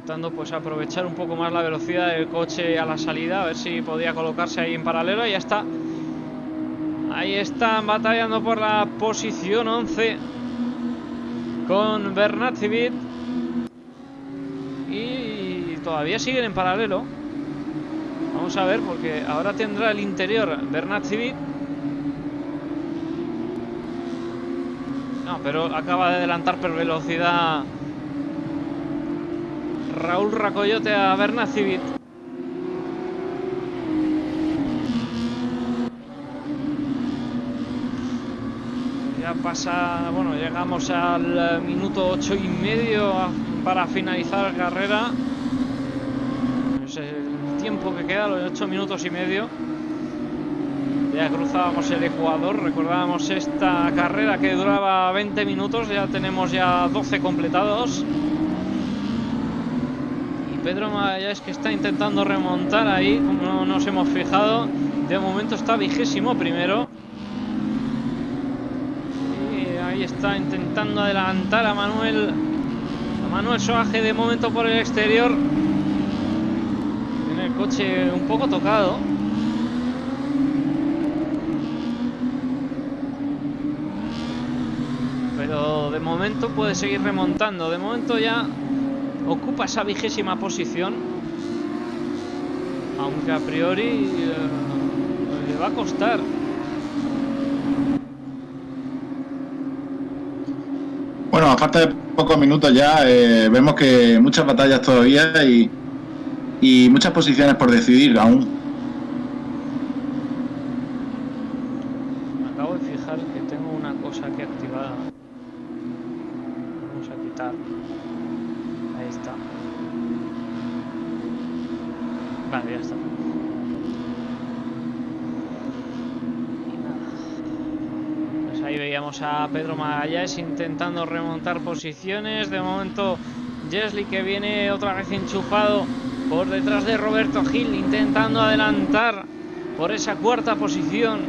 Intentando pues aprovechar un poco más la velocidad del coche a la salida. A ver si podía colocarse ahí en paralelo. Y ya está. Ahí están batallando por la posición 11. Con Bernat Civit. Y todavía siguen en paralelo. Vamos a ver porque ahora tendrá el interior Bernat Civit. No, pero acaba de adelantar por velocidad Raúl Racoyote a Berna Civit. Ya pasa, bueno, llegamos al minuto ocho y medio para finalizar la carrera. Es el tiempo que queda, los ocho minutos y medio. Ya cruzábamos el Ecuador, recordábamos esta carrera que duraba 20 minutos, ya tenemos ya 12 completados. Pedro Magallanes que está intentando remontar ahí, como no nos hemos fijado, de momento está vigésimo primero. Y ahí está intentando adelantar a Manuel, a Manuel Soaje de momento por el exterior. En el coche un poco tocado. pero de momento puede seguir remontando. De momento ya ocupa esa vigésima posición, aunque a priori eh, le va a costar. Bueno, a falta de pocos minutos ya, eh, vemos que muchas batallas todavía y, y muchas posiciones por decidir aún. Vale, ya está. Veíamos a Pedro Magallanes intentando remontar posiciones. De momento, Jesly que viene otra vez enchufado por detrás de Roberto Gil, intentando adelantar por esa cuarta posición.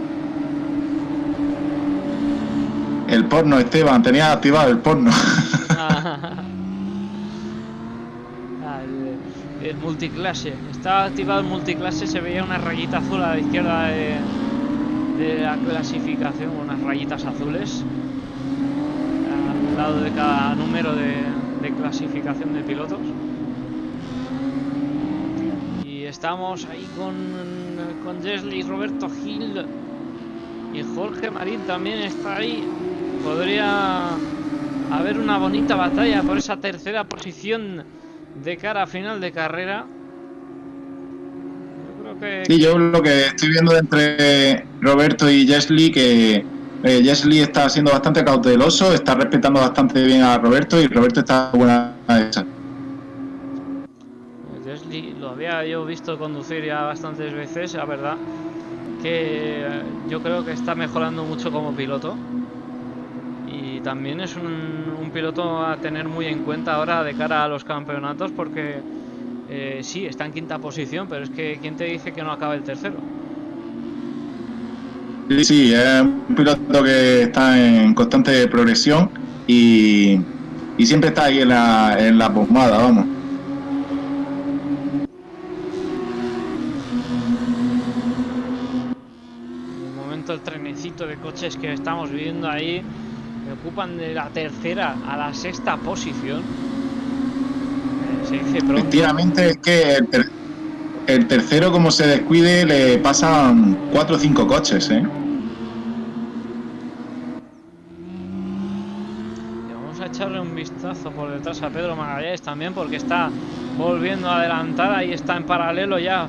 El porno, Esteban, tenía activado el porno. el multiclase. Estaba activado el multiclase, se veía una rayita azul a la izquierda de, de la clasificación, unas rayitas azules. A lado de cada número de, clasificación de pilotos. Y estamos ahí con, con Roberto Gil y Jorge Marín también está ahí. Podría haber una bonita batalla por esa tercera posición de cara a final de carrera. Que... Sí, yo lo que estoy viendo entre Roberto y Jesly que eh, está siendo bastante cauteloso, está respetando bastante bien a Roberto y Roberto está buena esa. Jesly lo había yo visto conducir ya bastantes veces, la verdad que yo creo que está mejorando mucho como piloto y también es un, piloto a tener muy en cuenta ahora de cara a los campeonatos porque eh, sí, está en quinta posición, pero es que ¿quién te dice que no acaba el tercero? Sí, sí, es un piloto que está en constante progresión y, siempre está ahí en la, en la pomada, vamos. el trenecito de coches que estamos viendo ahí ocupan de la tercera a la sexta posición. Se dice Efectivamente, es que el, tercero, como se descuide, le pasan cuatro o cinco coches, ¿eh? vamos a echarle un vistazo por detrás a Pedro Magallanes también, porque está volviendo a adelantar. Ahí está en paralelo ya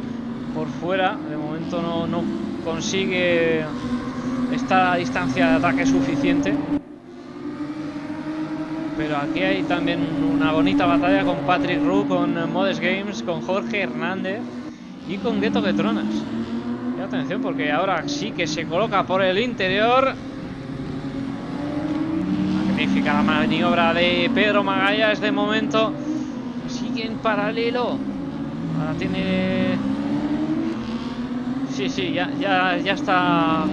por fuera. De momento no, no consigue esta distancia de ataque suficiente. Pero aquí hay también una bonita batalla con Patrick Roux, con Modes Games, con Jorge Hernández y con Gueto Petronas. Y atención porque ahora sí que se coloca por el interior. Magnífica la maniobra de Pedro Magallas de momento. Sigue en paralelo. Ahora tiene... Sí, sí, ya, ya, ya está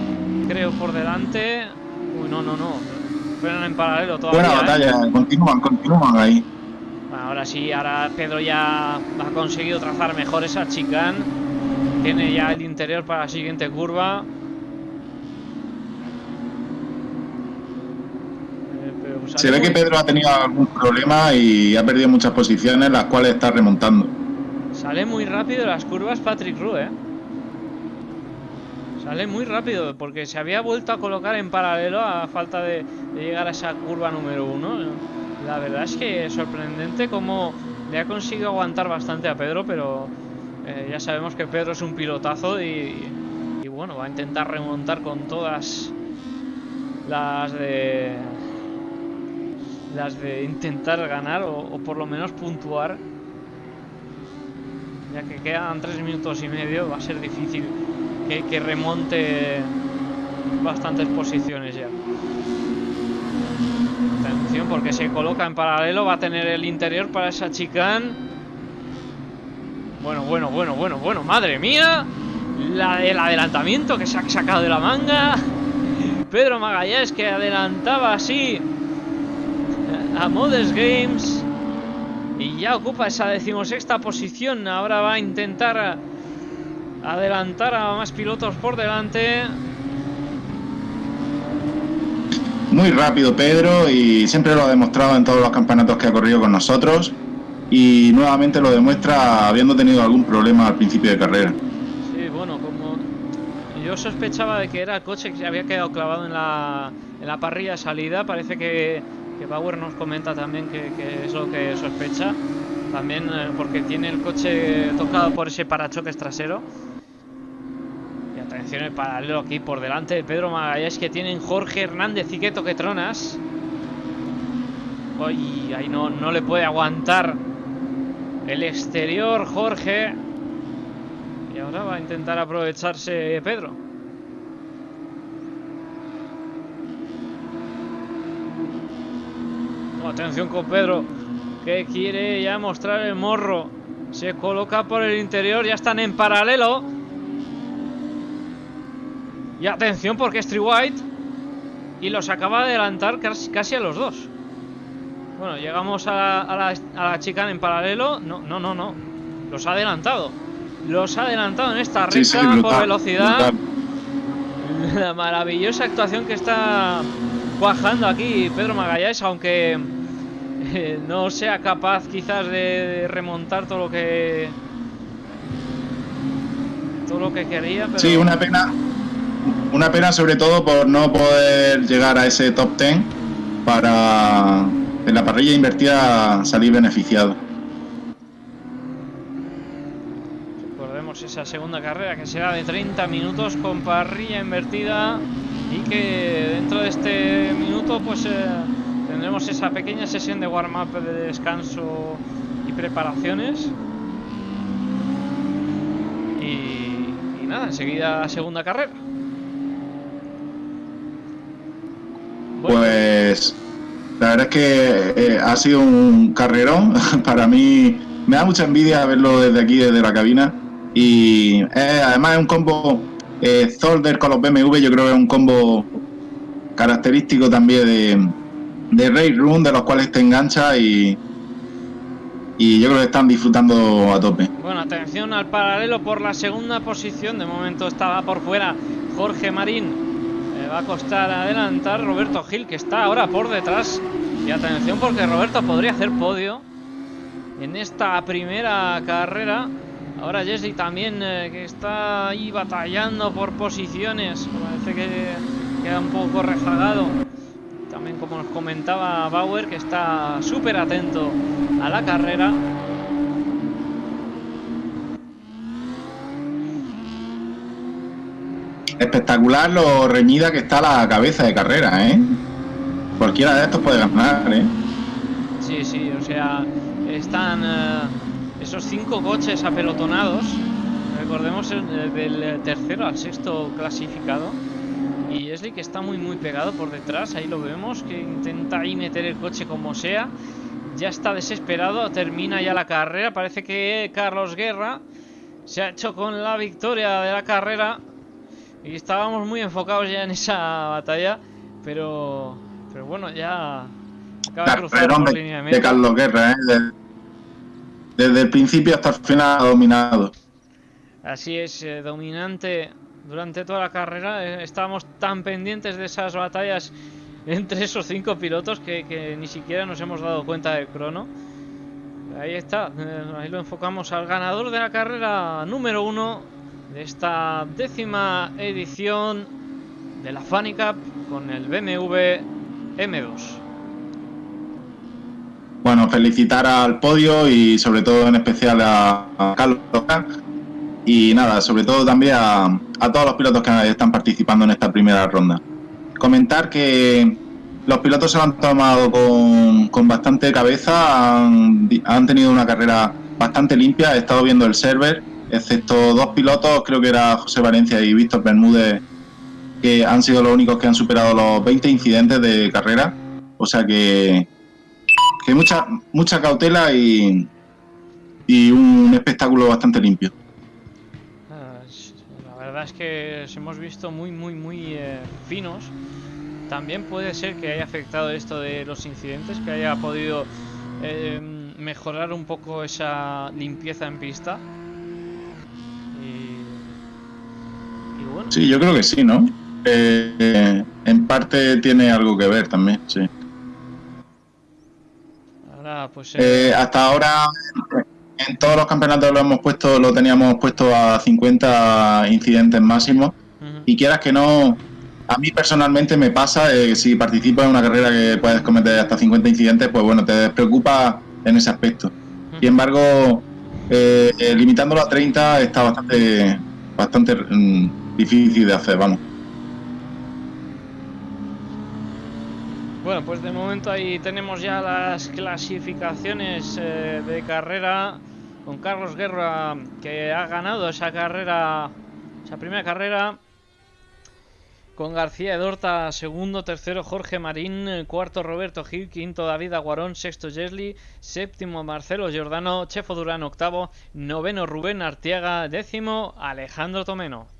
creo, por delante. Uy, no, no, no. Frenan en paralelo todavía. Buena ¿eh? batalla, continúan, continúan ahí. ahora sí, ahora Pedro ya ha conseguido trazar mejor esa chicane. Tiene ya el interior para la siguiente curva. Eh, pues, Se ve que Pedro ha tenido algún problema y ha perdido muchas posiciones, las cuales está remontando. Sale muy rápido las curvas Patrick Rue, ¿eh? Sale muy rápido porque se había vuelto a colocar en paralelo a falta de, llegar a esa curva número uno. La verdad es que es sorprendente cómo le ha conseguido aguantar bastante a Pedro, pero eh, ya sabemos que Pedro es un pilotazo y, bueno, va a intentar remontar con todas las de las de intentar ganar o, o por lo menos puntuar ya que quedan tres minutos y medio va a ser difícil que, remonte bastantes posiciones ya. Atención porque se coloca en paralelo, va a tener el interior para esa chicane. Bueno, bueno, bueno, bueno, bueno, madre mía. La, el adelantamiento que se ha sacado de la manga. Pedro Magallanes que adelantaba así a Modes Games. Y ya ocupa esa decimosexta posición. Ahora va a intentar adelantar a más pilotos por delante. Muy rápido Pedro y siempre lo ha demostrado en todos los campeonatos que ha corrido con nosotros y nuevamente lo demuestra habiendo tenido algún problema al principio de carrera. Sí, bueno, como yo sospechaba de que era el coche que se había quedado clavado en la, en la parrilla de salida, parece que, que Bauer nos comenta también que, que es lo que sospecha, también eh, porque tiene el coche tocado por ese parachoques trasero. Atención el paralelo aquí por delante de Pedro Magallanes que tienen Jorge Hernández y Queto Tronas. Uy, ahí no, no le puede aguantar el exterior Jorge. Y ahora va a intentar aprovecharse Pedro. atención con Pedro que quiere ya mostrar el morro. Se coloca por el interior, ya están en paralelo. Y atención porque es White y los acaba de adelantar casi, a los dos. Bueno, llegamos a la, a la, chicana en paralelo. No, no, no, no. Los ha adelantado. Los ha adelantado en esta recta por velocidad. La maravillosa actuación que está cuajando aquí Pedro Magallanes, aunque eh, no sea capaz quizás de remontar todo lo que todo lo que quería. Sí, una pena, una pena sobre todo por no poder llegar a ese top 10 para en la parrilla invertida salir beneficiado. Recordemos esa segunda carrera que será de 30 minutos con parrilla invertida y que dentro de este minuto pues eh, tendremos esa pequeña sesión de warm-up de descanso y preparaciones. Y, y nada, enseguida segunda carrera. Pues la verdad es que eh, ha sido un carrerón. Para mí me da mucha envidia verlo desde aquí, desde la cabina. Y además es un combo eh, Zolder con los BMW, yo creo que es un combo característico también de, de Ray Room, de los cuales te engancha y, y yo creo que están disfrutando a tope. Bueno, atención al paralelo por la segunda posición. De momento estaba por fuera Jorge Marín va a costar adelantar Roberto Gil, que está ahora por detrás. Y atención porque Roberto podría hacer podio en esta primera carrera. Ahora Jesse también eh, que está ahí batallando por posiciones. Parece que queda un poco rezagado. También como nos comentaba Bauer que está súper atento a la carrera. Espectacular lo reñida que está la cabeza de carrera, ¿eh? Cualquiera de estos puede ganar, ¿eh? Sí, sí, o sea, están eh, esos cinco coches apelotonados. Recordemos el, del tercero al sexto clasificado. Y Esli que está muy muy pegado por detrás, ahí lo vemos, que intenta ahí meter el coche como sea. Ya está desesperado, termina ya la carrera. Parece que Carlos Guerra se ha hecho con la victoria de la carrera y estábamos muy enfocados ya en esa batalla, pero pero bueno, ya acaba de cruzar por línea de, de Carlos Guerra, ¿eh? desde el principio hasta el final ha dominado. Así es, eh, dominante durante toda la carrera. Eh, estábamos tan pendientes de esas batallas entre esos cinco pilotos que, que, ni siquiera nos hemos dado cuenta del crono. Ahí está, eh, ahí lo enfocamos al ganador de la carrera número uno de esta décima edición de la Funny Cup con el BMW M2. Bueno, felicitar al podio y sobre todo en especial a, Carlos y nada, sobre todo también a, a, todos los pilotos que están participando en esta primera ronda. Comentar que los pilotos se lo han tomado con, con bastante cabeza, han, han tenido una carrera bastante limpia, he estado viendo el server excepto dos pilotos, creo que era José Valencia y Víctor Bermúdez, que han sido los únicos que han superado los 20 incidentes de carrera. O sea que, que mucha, mucha cautela y, y un espectáculo bastante limpio. Ah, la verdad es que os hemos visto muy, muy, muy eh, finos. También puede ser que haya afectado esto de los incidentes, que haya podido eh, mejorar un poco esa limpieza en pista. Sí, yo creo que sí, ¿no? Eh, en parte tiene algo que ver también, sí. Ahora, pues, eh... Eh, hasta ahora en todos los campeonatos lo hemos puesto, lo teníamos puesto a 50 incidentes máximos. Uh -huh. Y quieras que no, a mí personalmente me pasa, eh, si participas en una carrera que puedes cometer hasta 50 incidentes, pues bueno, te despreocupa en ese aspecto. Uh -huh. Sin embargo, eh, limitándolo a 30 está bastante, bastante mm, difícil de hacer, vamos. Bueno, pues de momento ahí tenemos ya las clasificaciones eh, de carrera con Carlos Guerra que ha ganado esa carrera, esa primera carrera. Con García Edorta, segundo, tercero Jorge Marín, cuarto Roberto Gil, quinto David Aguarón, sexto Jesli, séptimo Marcelo Giordano, Chefo Durán octavo, noveno Rubén Artiaga, décimo Alejandro Tomeno.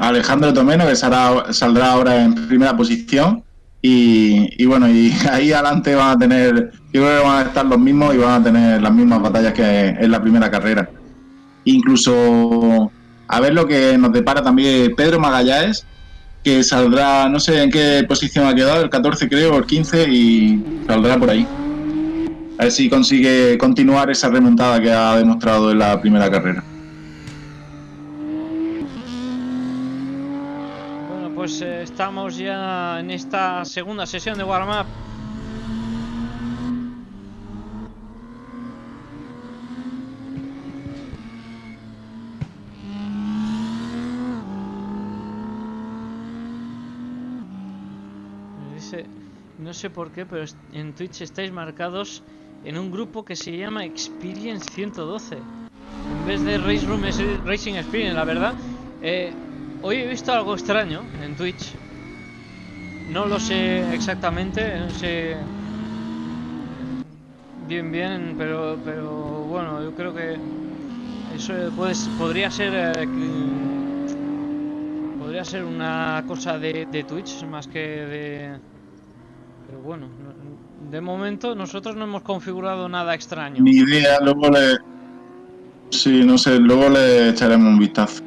Alejandro Tomeno, que saldrá, ahora en primera posición. Y, y, bueno, y ahí adelante van a tener, yo creo que van a estar los mismos y van a tener las mismas batallas que en la primera carrera. Incluso a ver lo que nos depara también Pedro Magallanes, que saldrá, no sé en qué posición ha quedado, el 14 creo, el 15 y saldrá por ahí. A ver si consigue continuar esa remontada que ha demostrado en la primera carrera. Bueno, pues eh, estamos ya en esta segunda sesión de warm-up. No sé por qué, pero en Twitch estáis marcados en un grupo que se llama Experience 112. En vez de Race Room es Racing Experience, la verdad. Eh, hoy he visto algo extraño en Twitch. No lo sé exactamente, no sé bien bien, pero pero bueno, yo creo que eso puede, podría ser eh, podría ser una cosa de, de Twitch más que de pero bueno, no- de momento nosotros no hemos configurado nada extraño. Ni idea, luego le. Sí, no sé, luego le echaremos un vistazo.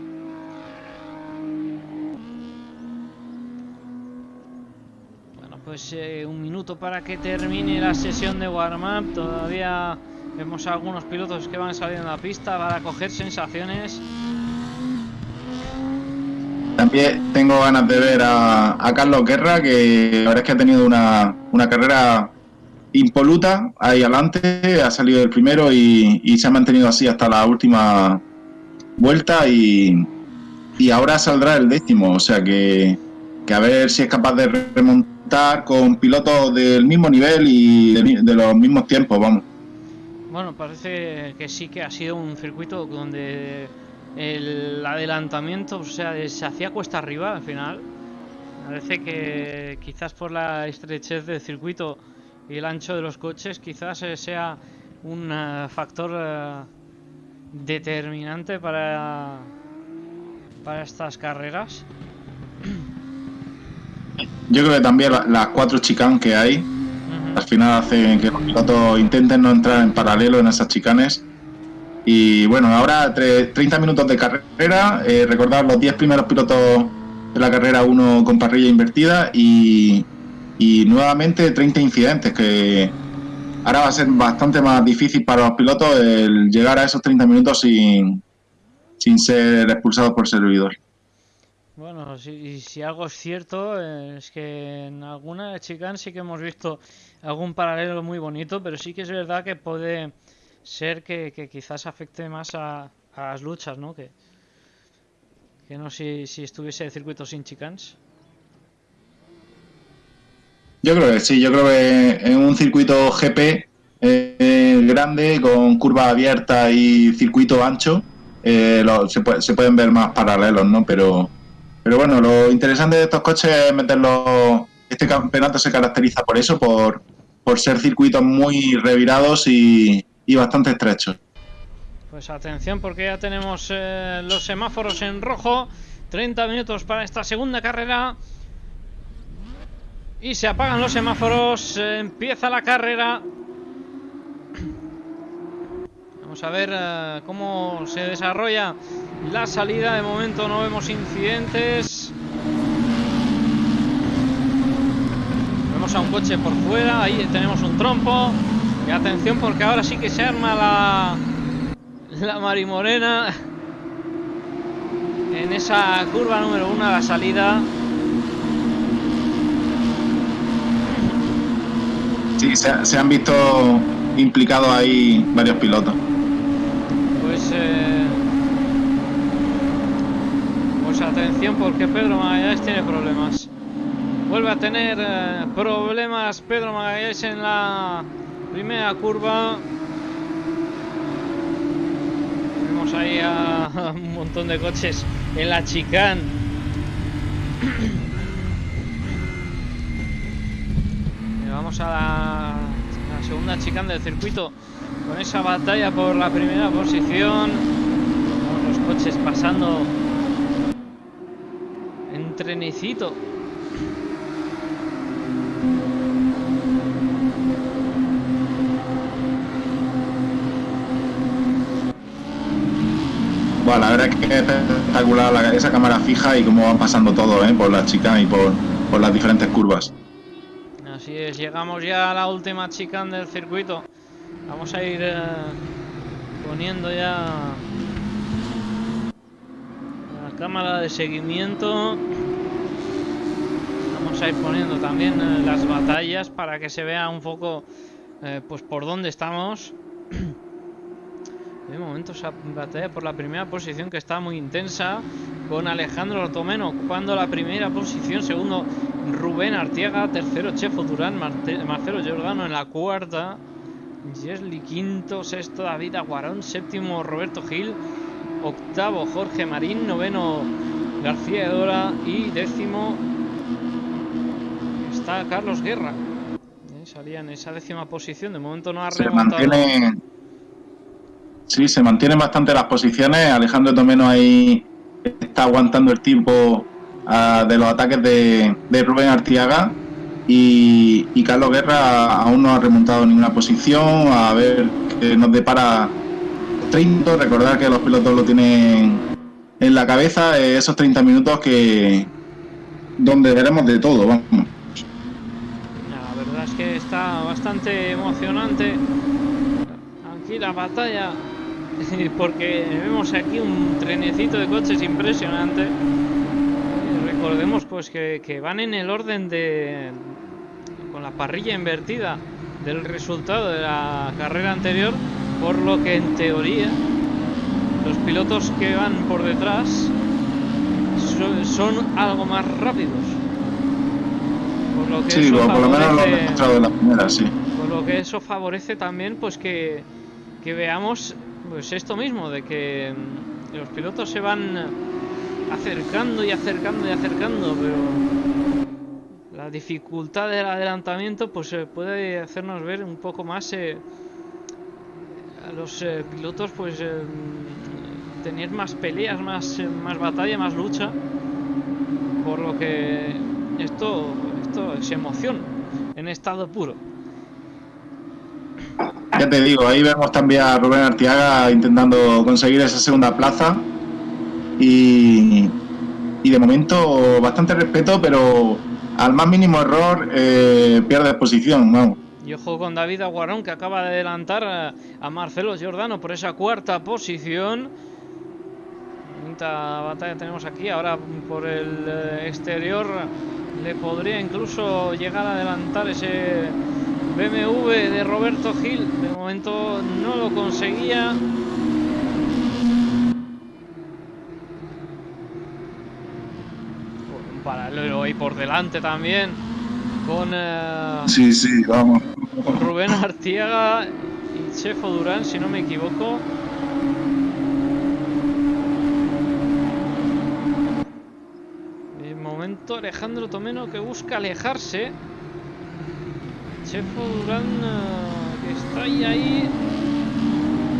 Bueno, pues eh, un minuto para que termine la sesión de warm-up. Todavía vemos a algunos pilotos que van saliendo a la pista para coger sensaciones. También tengo ganas de ver a, a Carlos Guerra, que la verdad es que ha tenido una, una carrera impoluta ahí adelante, ha salido el primero y, y se ha mantenido así hasta la última vuelta y, y ahora saldrá el décimo, o sea que, que a ver si es capaz de remontar con pilotos del mismo nivel y de, de los mismos tiempos, vamos. Bueno, parece que sí que ha sido un circuito donde el adelantamiento, o sea, se hacía cuesta arriba al final. Parece que quizás por la estrechez del circuito y el ancho de los coches, quizás eh, sea un eh, factor eh, determinante para, para estas carreras. Yo creo que también la- las cuatro chicanes que hay al final hacen que los pilotos intenten no entrar en paralelo en esas chicanes. Y bueno, ahora tre- 30 minutos de carrera, eh, recordar los 10 primeros pilotos de la carrera, uno con parrilla invertida y, y nuevamente 30 incidentes, que ahora va a ser bastante más difícil para los pilotos el llegar a esos 30 minutos sin, sin ser expulsados por servidor. Bueno, si, si algo es cierto, eh, es que en alguna chicane sí que hemos visto algún paralelo muy bonito, pero sí que es verdad que puede ser que, quizás afecte más a, las luchas, ¿no? Que, que no si, si estuviese el circuito sin chicanes. Yo creo que sí, yo creo que en un circuito GP eh, grande, con curva abierta y circuito ancho, eh, se, se pueden ver más paralelos, ¿no? Pero, pero bueno, lo interesante de estos coches es meterlos. Este campeonato se caracteriza por eso, por, por ser circuitos muy revirados y, y bastante estrechos. Pues atención porque ya tenemos eh, los semáforos en rojo. 30 minutos para esta segunda carrera. Y se apagan los semáforos. eh, empieza la carrera. Vamos a ver eh, cómo se desarrolla la salida. De momento no vemos incidentes. Vemos a un coche por fuera. Ahí tenemos un trompo. Y atención porque ahora sí que se arma la, la Marimorena en esa curva número uno a la salida. Sí, se, se han visto implicados ahí varios pilotos. Pues, eh, pues atención porque Pedro Magallanes tiene problemas. Vuelve a tener eh, problemas Pedro Magallanes en la primera curva. Vemos ahí a, a un montón de coches en la chicane. Y Vamos a la, la segunda chicane del circuito con esa batalla por la primera posición. Con los coches pasando en trenecito. la verdad es que es espectacular esa cámara fija y cómo van pasando todo, ¿eh? por las chicas y por, por las diferentes curvas. Así es, llegamos ya a la última chicane del circuito. Vamos a ir eh, poniendo ya la cámara de seguimiento. Vamos a ir poniendo también eh, las batallas para que se vea un poco eh, pues por dónde estamos. De momento esa batalla por la primera posición que está muy intensa con Alejandro Tomeno ocupando la primera posición, segundo Rubén Artiaga, tercero Chefo Durán, Marcelo Giordano en la cuarta, Jesli quinto, sexto David Aguarón, séptimo Roberto Gil, octavo Jorge Marín, noveno García Edora y décimo está Carlos Guerra. Eh, salía en esa décima posición, de momento no ha remontado. Sí, se mantienen bastante las posiciones. Alejandro Tomeno ahí está aguantando el tiempo uh, de los ataques de, de Rubén Artiaga. Y, Carlos Guerra aún no ha remontado ninguna posición. A ver qué nos depara 30. Recordar que los pilotos lo tienen en la cabeza. Eh, esos 30 minutos que donde veremos de todo. Vamos. La verdad es que está bastante emocionante aquí la batalla porque vemos aquí un trenecito de coches impresionante. Recordemos pues que, van en el orden de con la parrilla invertida del resultado de la carrera anterior, por lo que en teoría los pilotos que van por detrás son, algo más rápidos. Por lo que sí, eso por favorece, lo menos lo han demostrado en la primera, sí. Por lo que eso favorece también pues que, que veamos pues esto mismo, de que mm, los pilotos se van acercando y acercando y acercando, pero la dificultad del adelantamiento pues eh, puede hacernos ver un poco más eh, a los eh, pilotos pues tener más peleas, más, más batalla, más lucha, por lo que esto, esto es emoción en estado puro. Ya te digo, ahí vemos también a Rubén Artiaga intentando conseguir esa segunda plaza. Y, y de momento bastante respeto, pero al más mínimo error eh, pierde posición. Vamos. Y ojo con David Aguarón que acaba de adelantar a, Marcelo Giordano por esa cuarta posición. Quinta batalla tenemos aquí. Ahora por el eh, exterior le podría incluso llegar a adelantar ese BMW de Roberto Gil. De momento no lo conseguía. Un paralelo ahí por delante también. Con, eh, sí, sí, vamos. Rubén Artiaga y Chefo Durán, si no me equivoco. De momento Alejandro Tomeno que busca alejarse. Chefo Durán uh, que está ahí, ahí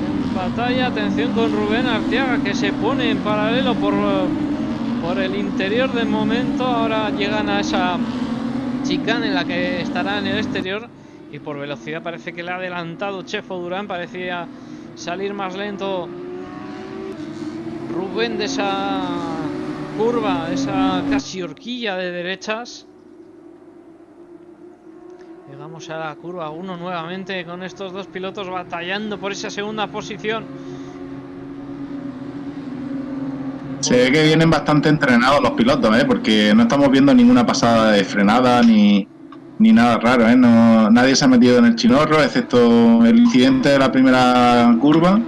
en batalla. Atención con Rubén Arteaga que se pone en paralelo por, por el interior de momento. Ahora llegan a esa chicane en la que estará en el exterior. Y por velocidad parece que le ha adelantado Chefo Durán. Parecía salir más lento Rubén de esa curva, esa casi horquilla de derechas. Llegamos a la curva 1 nuevamente con estos dos pilotos batallando por esa segunda posición. Se ve que vienen bastante entrenados los pilotos, ¿eh? porque no estamos viendo ninguna pasada de frenada ni, ni nada raro. ¿eh? No, nadie se ha metido en el chinorro, excepto el incidente de la primera curva.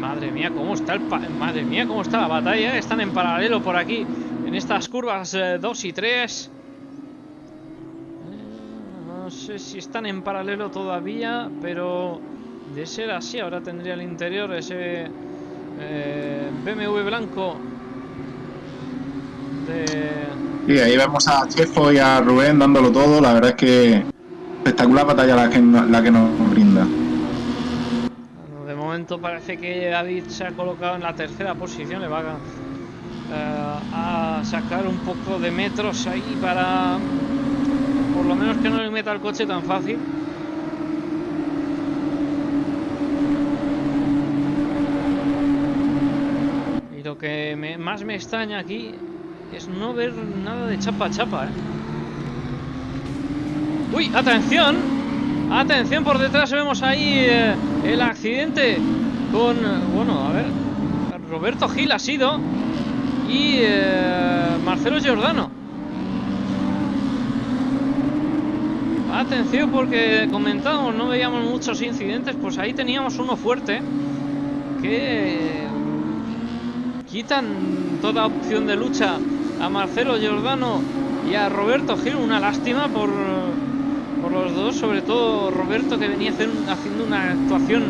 Madre mía, cómo está el madre mía, cómo está la batalla. Están en paralelo por aquí en estas curvas 2 y 3. No sé si están en paralelo todavía, pero de ser así, ahora tendría el interior ese eh, BMW blanco de... Sí, ahí vemos a Chefo y a Rubén dándolo todo. La verdad es que espectacular batalla la que, la que nos brinda. De momento parece que David se ha colocado en la tercera posición. Le va a, eh, a sacar un poco de metros ahí para por lo menos que no le meta el coche tan fácil. Que más me extraña aquí es no ver nada de chapa chapa, ¿eh? ¡Uy! ¡Atención! ¡Atención! Por detrás vemos ahí eh, el accidente con... Bueno, a ver... Roberto Gil ha sido y eh, Marcelo Giordano. Atención porque comentábamos, no veíamos muchos incidentes, pues ahí teníamos uno fuerte que quitan toda opción de lucha a Marcelo Giordano y a Roberto Gil. Una lástima por, por los dos, sobre todo Roberto que venía haciendo una actuación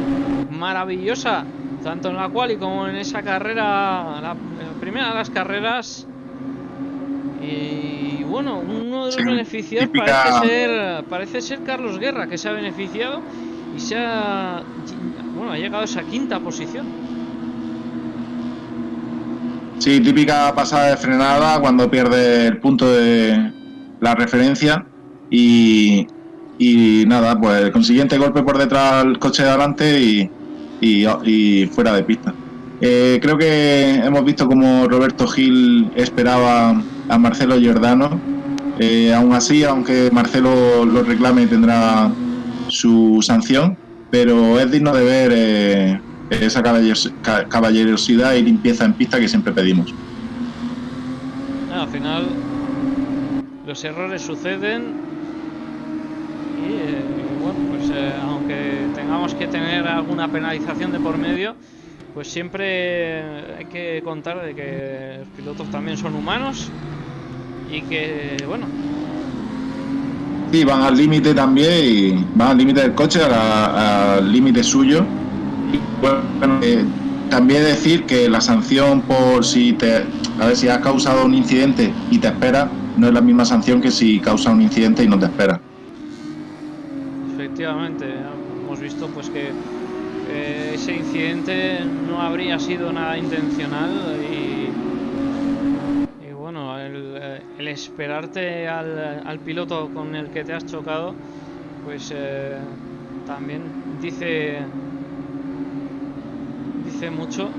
maravillosa, tanto en la cual y como en esa carrera, la, primera de las carreras. Y bueno, uno de los beneficiados parece ser, parece ser Carlos Guerra, que se ha beneficiado y se ha, bueno, ha llegado a esa quinta posición. Sí, típica pasada de frenada cuando pierde el punto de la referencia y, nada, pues el consiguiente golpe por detrás al coche de adelante y, y, fuera de pista. Eh, creo que hemos visto como Roberto Gil esperaba a Marcelo Giordano. Eh, aún así, aunque Marcelo lo reclame, tendrá su sanción, pero es digno de ver eh, esa caballerosidad y limpieza en pista que siempre pedimos. al final los errores suceden y eh, bueno, pues eh, aunque tengamos que tener alguna penalización de por medio, pues siempre hay que contar de que los pilotos también son humanos y que bueno. Sí, van al límite también y van al límite del coche, al límite suyo bueno, eh, también decir que la sanción por si te, a ver si has causado un incidente y te espera, no es la misma sanción que si causa un incidente y no te espera. Efectivamente, hemos visto pues que eh, ese incidente no habría sido nada intencional y, bueno, el, eh, esperarte al, piloto con el que te has chocado, pues también dice mucho.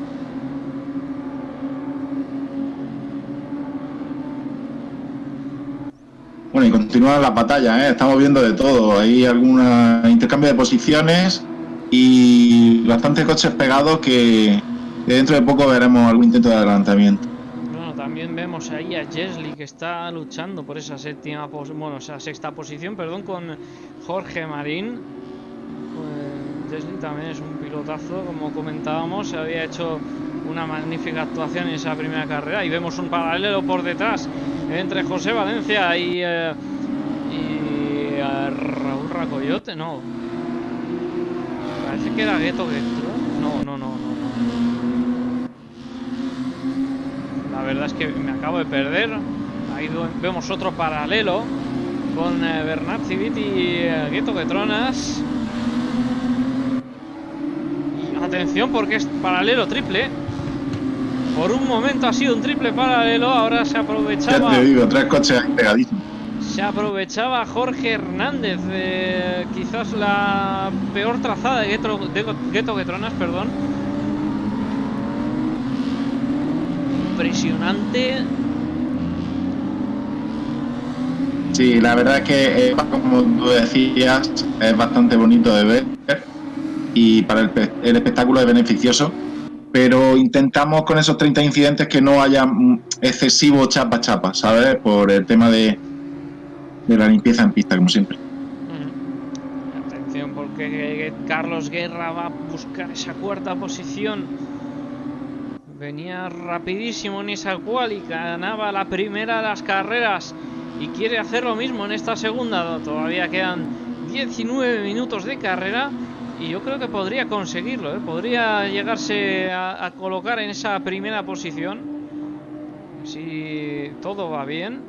Bueno, y continúa la batalla, ¿eh? estamos viendo de todo. Hay algún intercambio de posiciones y bastantes coches pegados que dentro de poco veremos algún intento de adelantamiento. Bueno, también vemos ahí a Jesly que está luchando por esa séptima, bueno, esa sexta posición, perdón, con Jorge Marín. Pues, también es un como comentábamos, se había hecho una magnífica actuación en esa primera carrera y vemos un paralelo por detrás entre José Valencia y, eh, eh, Raúl Racoyote, no. Parece que era Gueto Gueto. No, no, no, no, La verdad es que me acabo de perder. Ahí vemos otro paralelo con eh, Bernat Civit y Gueto Getronas. Atención porque es paralelo triple. Por un momento ha sido un triple paralelo, ahora se aprovechaba. Ya te digo, tres coches pegadísimos. Se aprovechaba Jorge Hernández, de quizás la peor trazada de Gueto, de Getronas, perdón. Impresionante. Sí, la verdad es que, como tú decías, es bastante bonito de ver y para el, espectáculo es beneficioso, pero intentamos con esos 30 incidentes que no haya excesivo chapa chapa, ¿sabes? Por el tema de, de la limpieza en pista, como siempre. Atención, porque Carlos Guerra va a buscar esa cuarta posición. Venía rapidísimo en esa cual y ganaba la primera de las carreras y quiere hacer lo mismo en esta segunda. Todavía quedan 19 minutos de carrera y yo creo que podría conseguirlo, ¿eh? podría llegarse a, colocar en esa primera posición si todo va bien.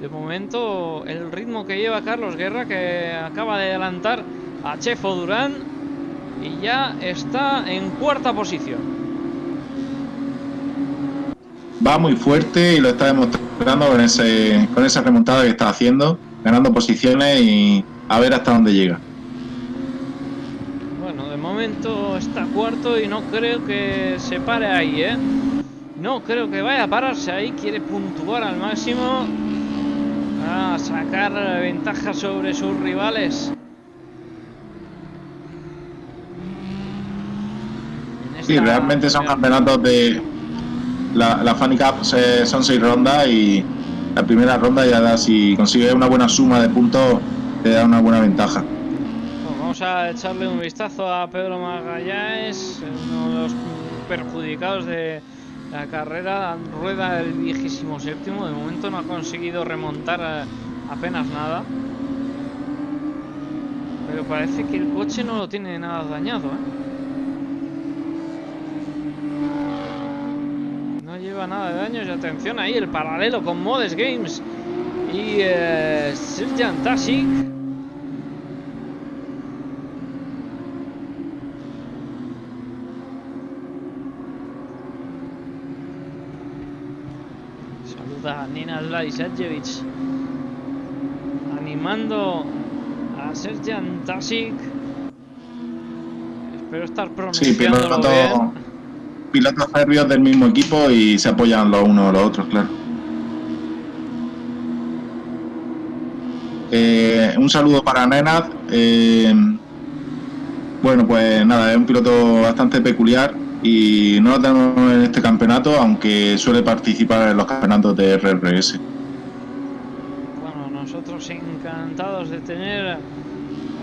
De momento el ritmo que lleva Carlos Guerra que acaba de adelantar a Chefo Durán y ya está en cuarta posición. Va muy fuerte y lo está demostrando con, esa remontada que está haciendo, ganando posiciones y a ver hasta dónde llega cuarto y no creo que se pare ahí, ¿eh? No creo que vaya a pararse ahí. Quiere puntuar al máximo. A sacar ventaja sobre sus rivales. Sí, realmente son campeonatos de... La, la Funny Cup son seis rondas y la primera ronda ya da, si consigues una buena suma de puntos, te da una buena ventaja. Vamos a echarle un vistazo a Pedro Magallanes, uno de los perjudicados de la carrera. Rueda el vigésimo séptimo, de momento no ha conseguido remontar apenas nada. Pero parece que el coche no lo tiene nada dañado, ¿eh? lleva nada de daños y atención ahí el paralelo con Modes Games y eh, Tasic saluda a Nina Zlajcevic animando a Serjan Tasic espero estar pronunciándolo sí, bien pilotos serbios del mismo equipo y se apoyan los unos a los otros, claro. Eh, un saludo para Nenad. Eh, bueno, pues nada, es un piloto bastante peculiar y no lo tenemos en este campeonato, aunque suele participar en los campeonatos de RRS. Bueno, nosotros encantados de tener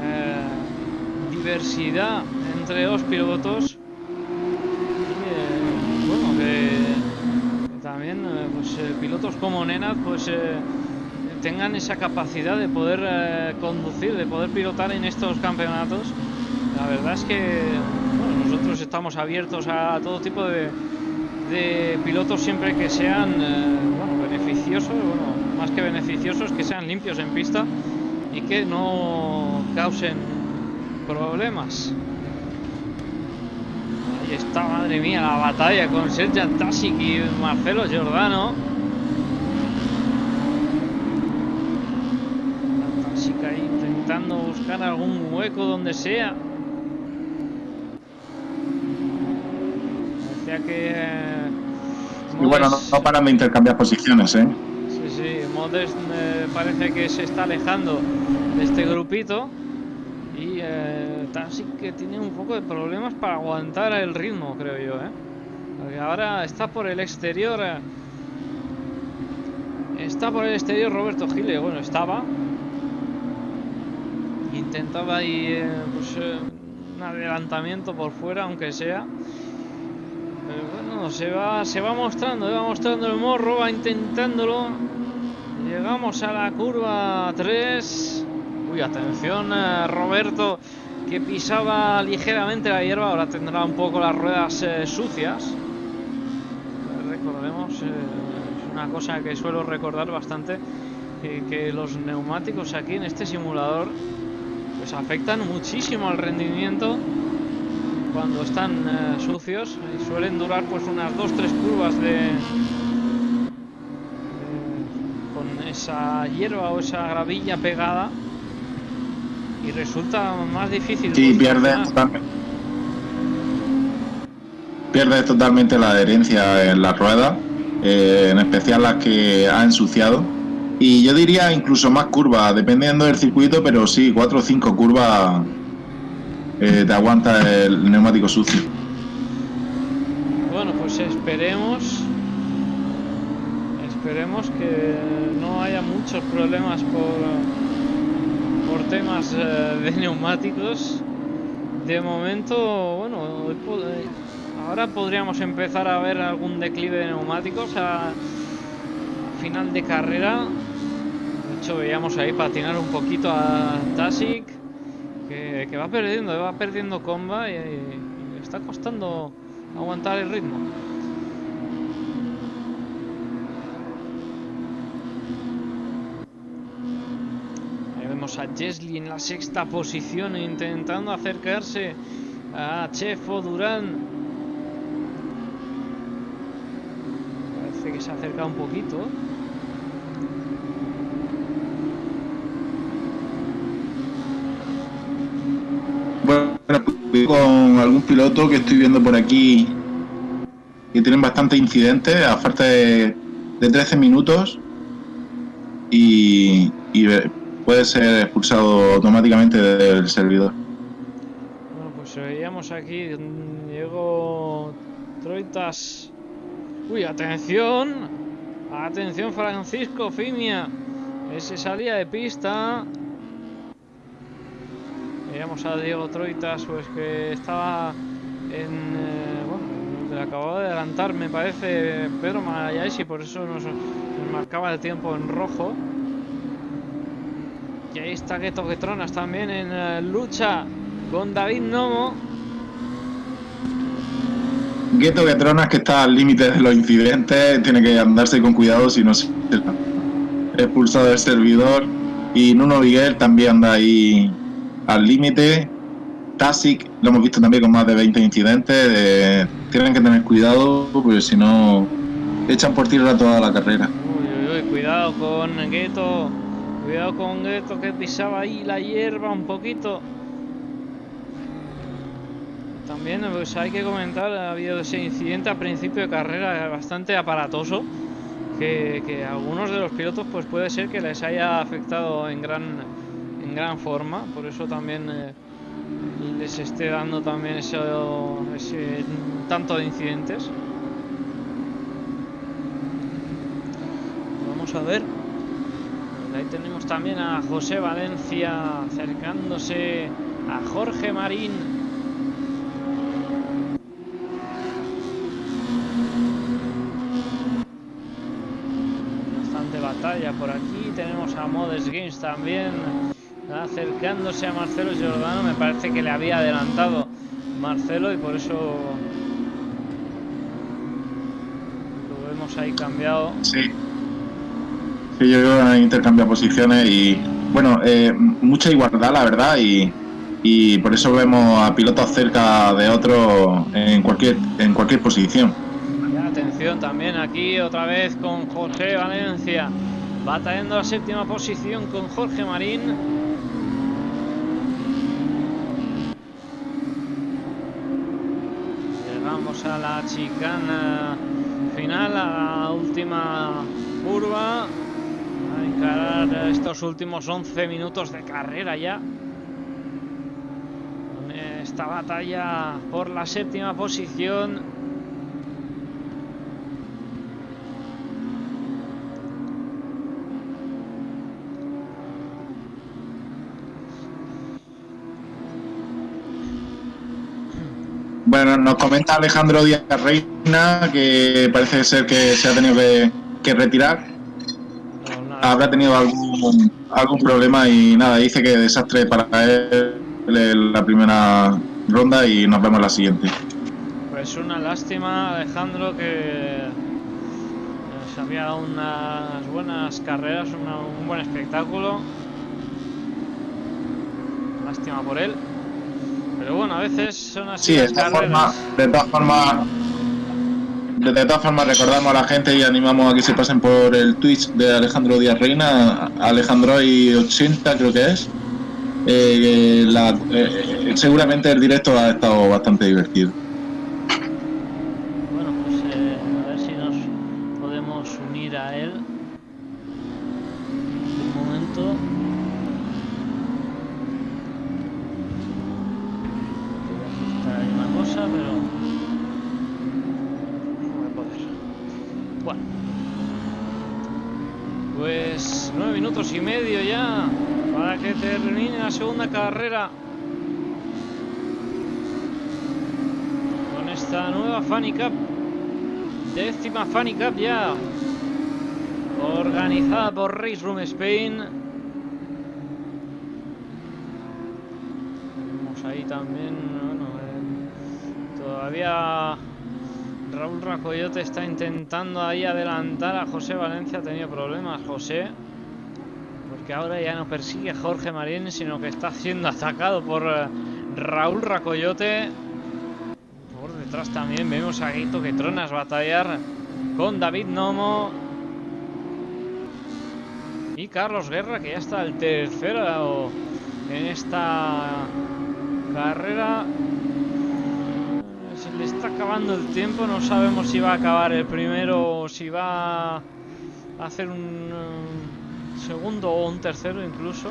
eh, diversidad entre los pilotos también eh, pues, eh, pilotos como Nenad pues eh, tengan esa capacidad de poder conducir, de poder pilotar en estos campeonatos. La verdad es que estamos abiertos a todo tipo de, pilotos siempre que sean beneficiosos, más que beneficiosos, que sean limpios en pista y que no causen problemas está, madre mía, la batalla con Sergio Tasic y Marcelo Giordano. Tasic ahí intentando buscar algún hueco donde sea. Parecía que... Eh, y bueno, no, paran de intercambiar posiciones, ¿eh? Sí, sí, Modest eh, parece que se está alejando de este grupito. Y eh, que tiene un poco de problemas para aguantar el ritmo, creo yo, ¿eh? Porque ahora está por el exterior. Eh, está por el exterior Roberto Gile. Bueno, estaba. Intentaba ahí pues, un adelantamiento por fuera, aunque sea. Pero bueno, se va, se va mostrando, va mostrando el morro, va intentándolo. Llegamos a la curva 3. Uy, atención, eh, Roberto, que pisaba ligeramente la hierba. Ahora tendrá un poco las ruedas eh, sucias. Recordemos, eh, es una cosa que suelo recordar bastante, que los neumáticos aquí en este simulador pues afectan muchísimo al rendimiento cuando están sucios y suelen durar pues unas 2-3 curvas de, con esa hierba o esa gravilla pegada y resulta más difícil. Sí, pierde totalmente. Pierde totalmente la adherencia en la rueda, eh, en especial las que ha ensuciado. Y yo diría incluso más curvas, dependiendo del circuito, pero sí, cuatro o cinco curvas eh, te aguanta el neumático sucio. Bueno, pues esperemos esperemos que no haya muchos problemas por por temas eh, de neumáticos. De momento, bueno, eh, ahora podríamos empezar a ver algún declive de neumáticos a, final de carrera. De hecho, veíamos ahí patinar un poquito a Tasic, que, va perdiendo, va perdiendo comba y, y le está costando aguantar el ritmo. a Jesli en la sexta posición intentando acercarse a Chefo Durán. Parece que se acerca un poquito. Con algún piloto que estoy viendo por aquí que tienen bastantes incidentes a falta de, 13 minutos y, puede ser expulsado automáticamente del servidor. Bueno, pues veíamos aquí, Diego Troitas. Uy, atención, atención Francisco Fimia, ese salía de pista. Veíamos a Diego Troitas, pues que estaba en... Eh, bueno, acababa de adelantar, me parece, Pedro Marayáis y por eso nos, marcaba el tiempo en rojo. Y ahí está Gueto Getronas también en eh, lucha con David Nomo. Gueto Getronas que está al límite de los incidentes, tiene que andarse con cuidado si no se expulsado del servidor. Y Nuno Miguel también anda ahí al límite. Tasic lo hemos visto también con más de 20 incidentes. tienen que tener cuidado porque si no echan por tierra toda la carrera. Uy, uy, cuidado con Gueto. Cuidado con Gueto que pisaba ahí la hierba un poquito. También pues hay que comentar, ha habido ese incidente a principio de carrera bastante aparatoso. Que, que algunos de los pilotos pues puede ser que les haya afectado en gran gran forma, por eso también eh, les esté dando también ese, ese tanto de incidentes. Vamos a ver. Ahí tenemos también a José Valencia acercándose a Jorge Marín. Bastante batalla por aquí. Tenemos a Modes Games también acercándose a Marcelo Giordano. Me parece que le había adelantado Marcelo y por eso lo vemos ahí cambiado. Sí. Sí, yo creo que han intercambiado posiciones y bueno, eh, mucha igualdad la verdad y, y por eso vemos a pilotos cerca de otros en cualquier, en cualquier posición. atención también aquí otra vez con José Valencia batallando la séptima posición con Jorge Marín a la chicana final, a la última curva. A encarar estos últimos 11 minutos de carrera ya. Esta batalla por la séptima posición Bueno, nos comenta Alejandro Díaz Reina que parece ser que se ha tenido que, retirar. Habrá tenido algún, algún problema y nada, dice que desastre para él la primera ronda y nos vemos la siguiente. Pues una lástima, Alejandro, que se había dado unas buenas carreras, un buen espectáculo. Lástima por él. Pero bueno, a veces son así. Sí, de todas formas, de todas formas, de todas formas recordamos a la gente y animamos a que se pasen por el Twitch de Alejandro Díaz Reina, Alejandro y 80 creo que es. Eh, eh, seguramente el directo ha estado bastante divertido. segunda carrera con esta nueva Funny Cup décima Funny Cup ya. Organizada por Race Room Spain. Vemos ahí también eh, todavía Raúl Racoyote está intentando ahí adelantar a José Valencia ha tenido problemas José que ahora ya no persigue a Jorge Marín, sino que está siendo atacado por eh, Raúl Racoyote. Por detrás también vemos a Guito que tronas batallar con David Nomo. Y Carlos Guerra, que ya está el tercero en esta carrera. se le está acabando el tiempo. No sabemos si va a acabar el primero o si va a hacer un eh, segundo o un tercero incluso.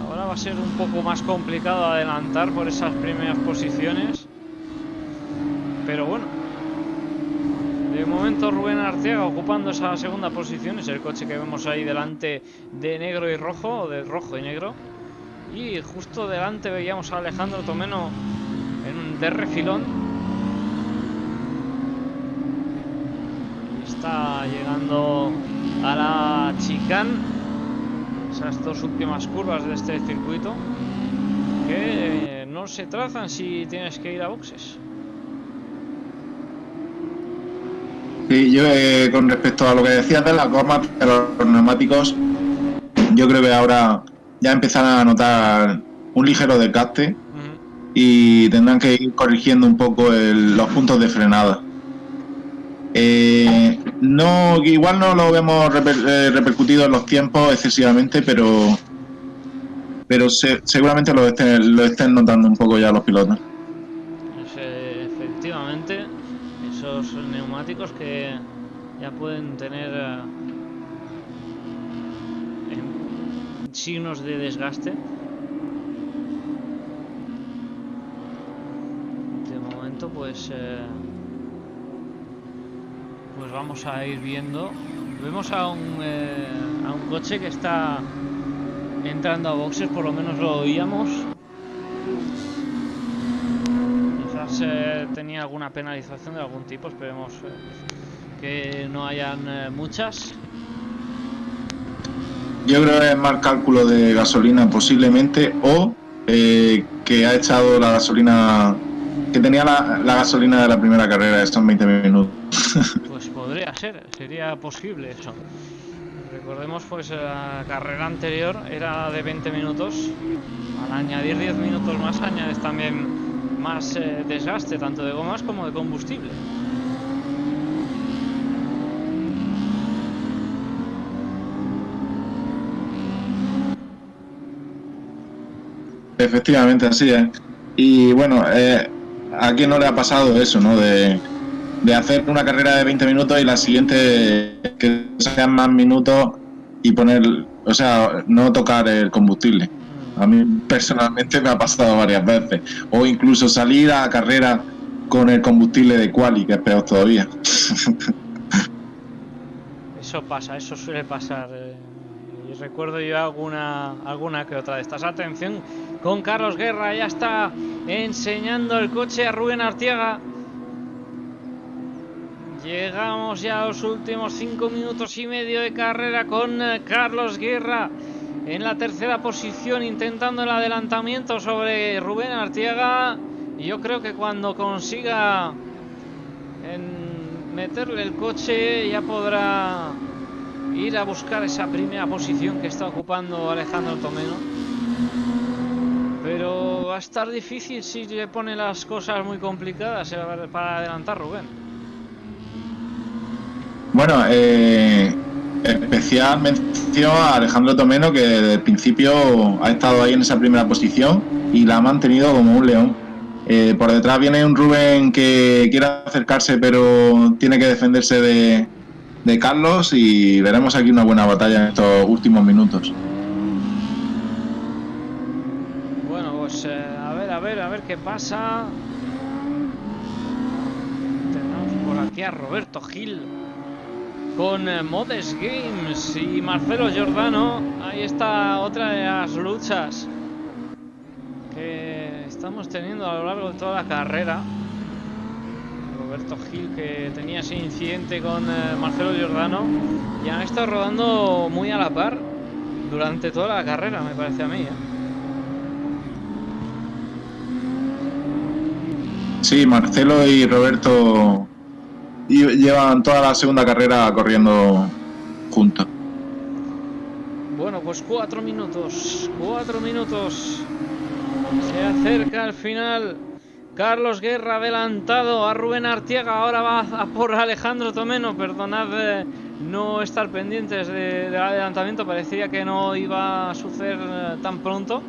Ahora va a ser un poco más complicado adelantar por esas primeras posiciones. Pero bueno. De momento Rubén Arteaga ocupando esa segunda posición. Es el coche que vemos ahí delante de negro y rojo, o de rojo y negro. Y justo delante veíamos a Alejandro Tomeno en un de. Está llegando a la chicane. Esas dos últimas curvas de este circuito. Que no se trazan si tienes que ir a boxes. Sí, yo eh, con respecto a lo que decías de las gomas, de los neumáticos, yo creo que ahora ya empezarán a notar un ligero desgaste y tendrán que ir corrigiendo un poco los puntos de frenada. Eh, no, igual no lo vemos eh, repercutido en los tiempos excesivamente, pero pero se- seguramente lo estén, lo estén notando un poco ya los pilotos. Que ya pueden tener eh, signos de desgaste. De momento, pues, eh, pues vamos a ir viendo. Vemos a un, eh, a un coche que está entrando a boxes, por lo menos lo oíamos. Quizás eh, tenía alguna penalización de algún tipo, esperemos eh, que no hayan eh, muchas. Yo creo que es más cálculo de gasolina posiblemente o eh, que ha echado la gasolina que tenía la, la gasolina de la primera carrera estos 20 minutos. Pues podría ser, sería posible eso. Recordemos pues la carrera anterior era de 20 minutos. Al añadir 10 minutos más añades también más eh, desgaste tanto de gomas como de combustible. Efectivamente, así es. Y bueno, eh, ¿a quién no le ha pasado eso, no? De, de hacer una carrera de 20 minutos y la siguiente que sean más minutos y poner, o sea, no tocar el combustible. A mí personalmente me ha pasado varias veces. O incluso salir a carrera con el combustible de quali, que es peor todavía. Eso pasa, eso suele pasar. eh, y recuerdo yo alguna, alguna que otra de estas. Atención con Carlos Guerra, ya está enseñando el coche a Rubén Artiaga. Llegamos ya a los últimos cinco minutos y medio de carrera con eh, Carlos Guerra en la tercera posición intentando el adelantamiento sobre Rubén Artiaga. Yo creo que cuando consiga meterle el coche ya podrá ir a buscar esa primera posición que está ocupando Alejandro Tomeno. Pero va a estar difícil si le pone las cosas muy complicadas eh, para adelantar Rubén. Bueno, eh, especial mención a Alejandro Tomeno, que desde el principio ha estado ahí en esa primera posición y la ha mantenido como un león. Eh, por detrás viene un Rubén que quiere acercarse, pero tiene que defenderse de, de Carlos y veremos aquí una buena batalla en estos últimos minutos. Bueno, pues eh, a ver, a ver, a ver qué pasa. Tenemos por aquí a Roberto Gil con eh, Modes Games y Marcelo Giordano. Ahí está otra de las luchas que estamos teniendo a lo largo de toda la carrera. Roberto Gil que tenía ese incidente con eh, Marcelo Giordano y han estado rodando muy a la par durante toda la carrera, me parece a mí. ¿eh? Sí, Marcelo y Roberto y- llevan toda la segunda carrera corriendo juntos. Bueno, pues cuatro minutos, cuatro minutos. Se acerca al final. Carlos Guerra adelantado a Rubén Artiega. Ahora va a por Alejandro Tomeno. Perdonad eh, no estar pendientes de- del adelantamiento. Parecía que no iba a suceder eh, tan pronto.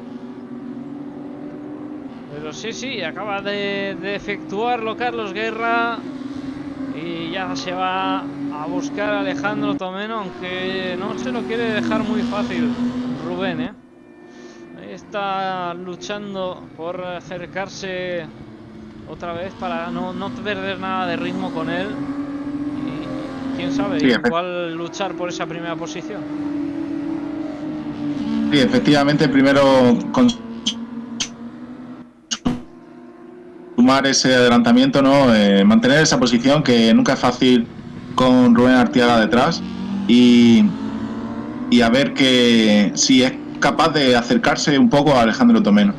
Pero sí, sí, acaba de efectuarlo Carlos Guerra y ya se va a buscar a Alejandro Tomeno, aunque no se lo quiere dejar muy fácil Rubén, ¿eh? Ahí está luchando por acercarse otra vez para no, no perder nada de ritmo con él. Y quién sabe, Sí, igual luchar por esa primera posición. Sí, efectivamente, primero consumar ese adelantamiento, ¿no? Eh, mantener esa posición que nunca es fácil con Rubén Artiaga detrás y, y a ver que si es capaz de acercarse un poco a Alejandro Tomeno.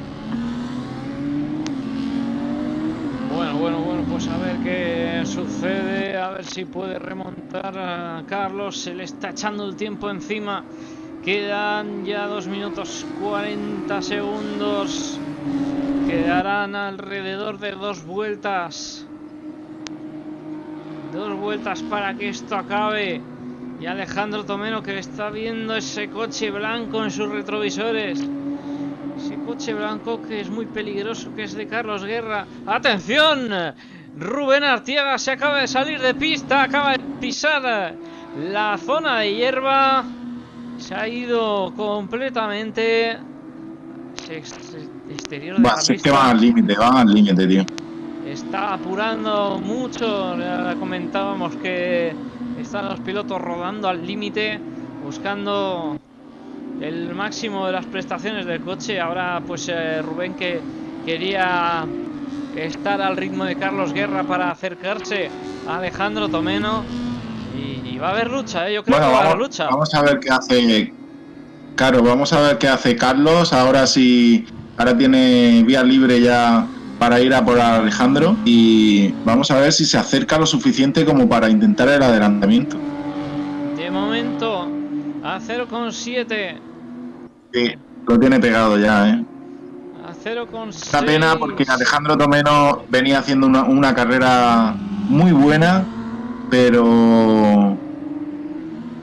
Bueno, bueno, bueno, pues a ver qué sucede, a ver si puede remontar a Carlos, se le está echando el tiempo encima, quedan ya 2 minutos 40 segundos, quedarán alrededor de dos vueltas, dos vueltas para que esto acabe, y Alejandro Tomeno que está viendo ese coche blanco en sus retrovisores. Ese coche blanco que es muy peligroso, que es de Carlos Guerra. ¡Atención! Rubén Artiaga se acaba de salir de pista, acaba de pisar la zona de hierba. Se ha ido completamente. ex- exterior de Va, la si es que pista. van al límite, van al límite, tío. Está apurando mucho. Ya comentábamos que están los pilotos rodando al límite, buscando el máximo de las prestaciones del coche. Ahora, pues eh, Rubén que quería estar al ritmo de Carlos Guerra para acercarse a Alejandro Tomeno. Y, y va a haber lucha, ¿eh? yo creo Bueno, que va a haber lucha. vamos a ver qué hace. Claro, vamos a ver qué hace Carlos. Ahora sí, ahora tiene vía libre ya para ir a por Alejandro. Y vamos a ver si se acerca lo suficiente como para intentar el adelantamiento. De momento, a 0,7. Sí, lo tiene pegado ya, ¿eh? A 0,6. Una pena porque Alejandro Tomeno venía haciendo una, una carrera muy buena, pero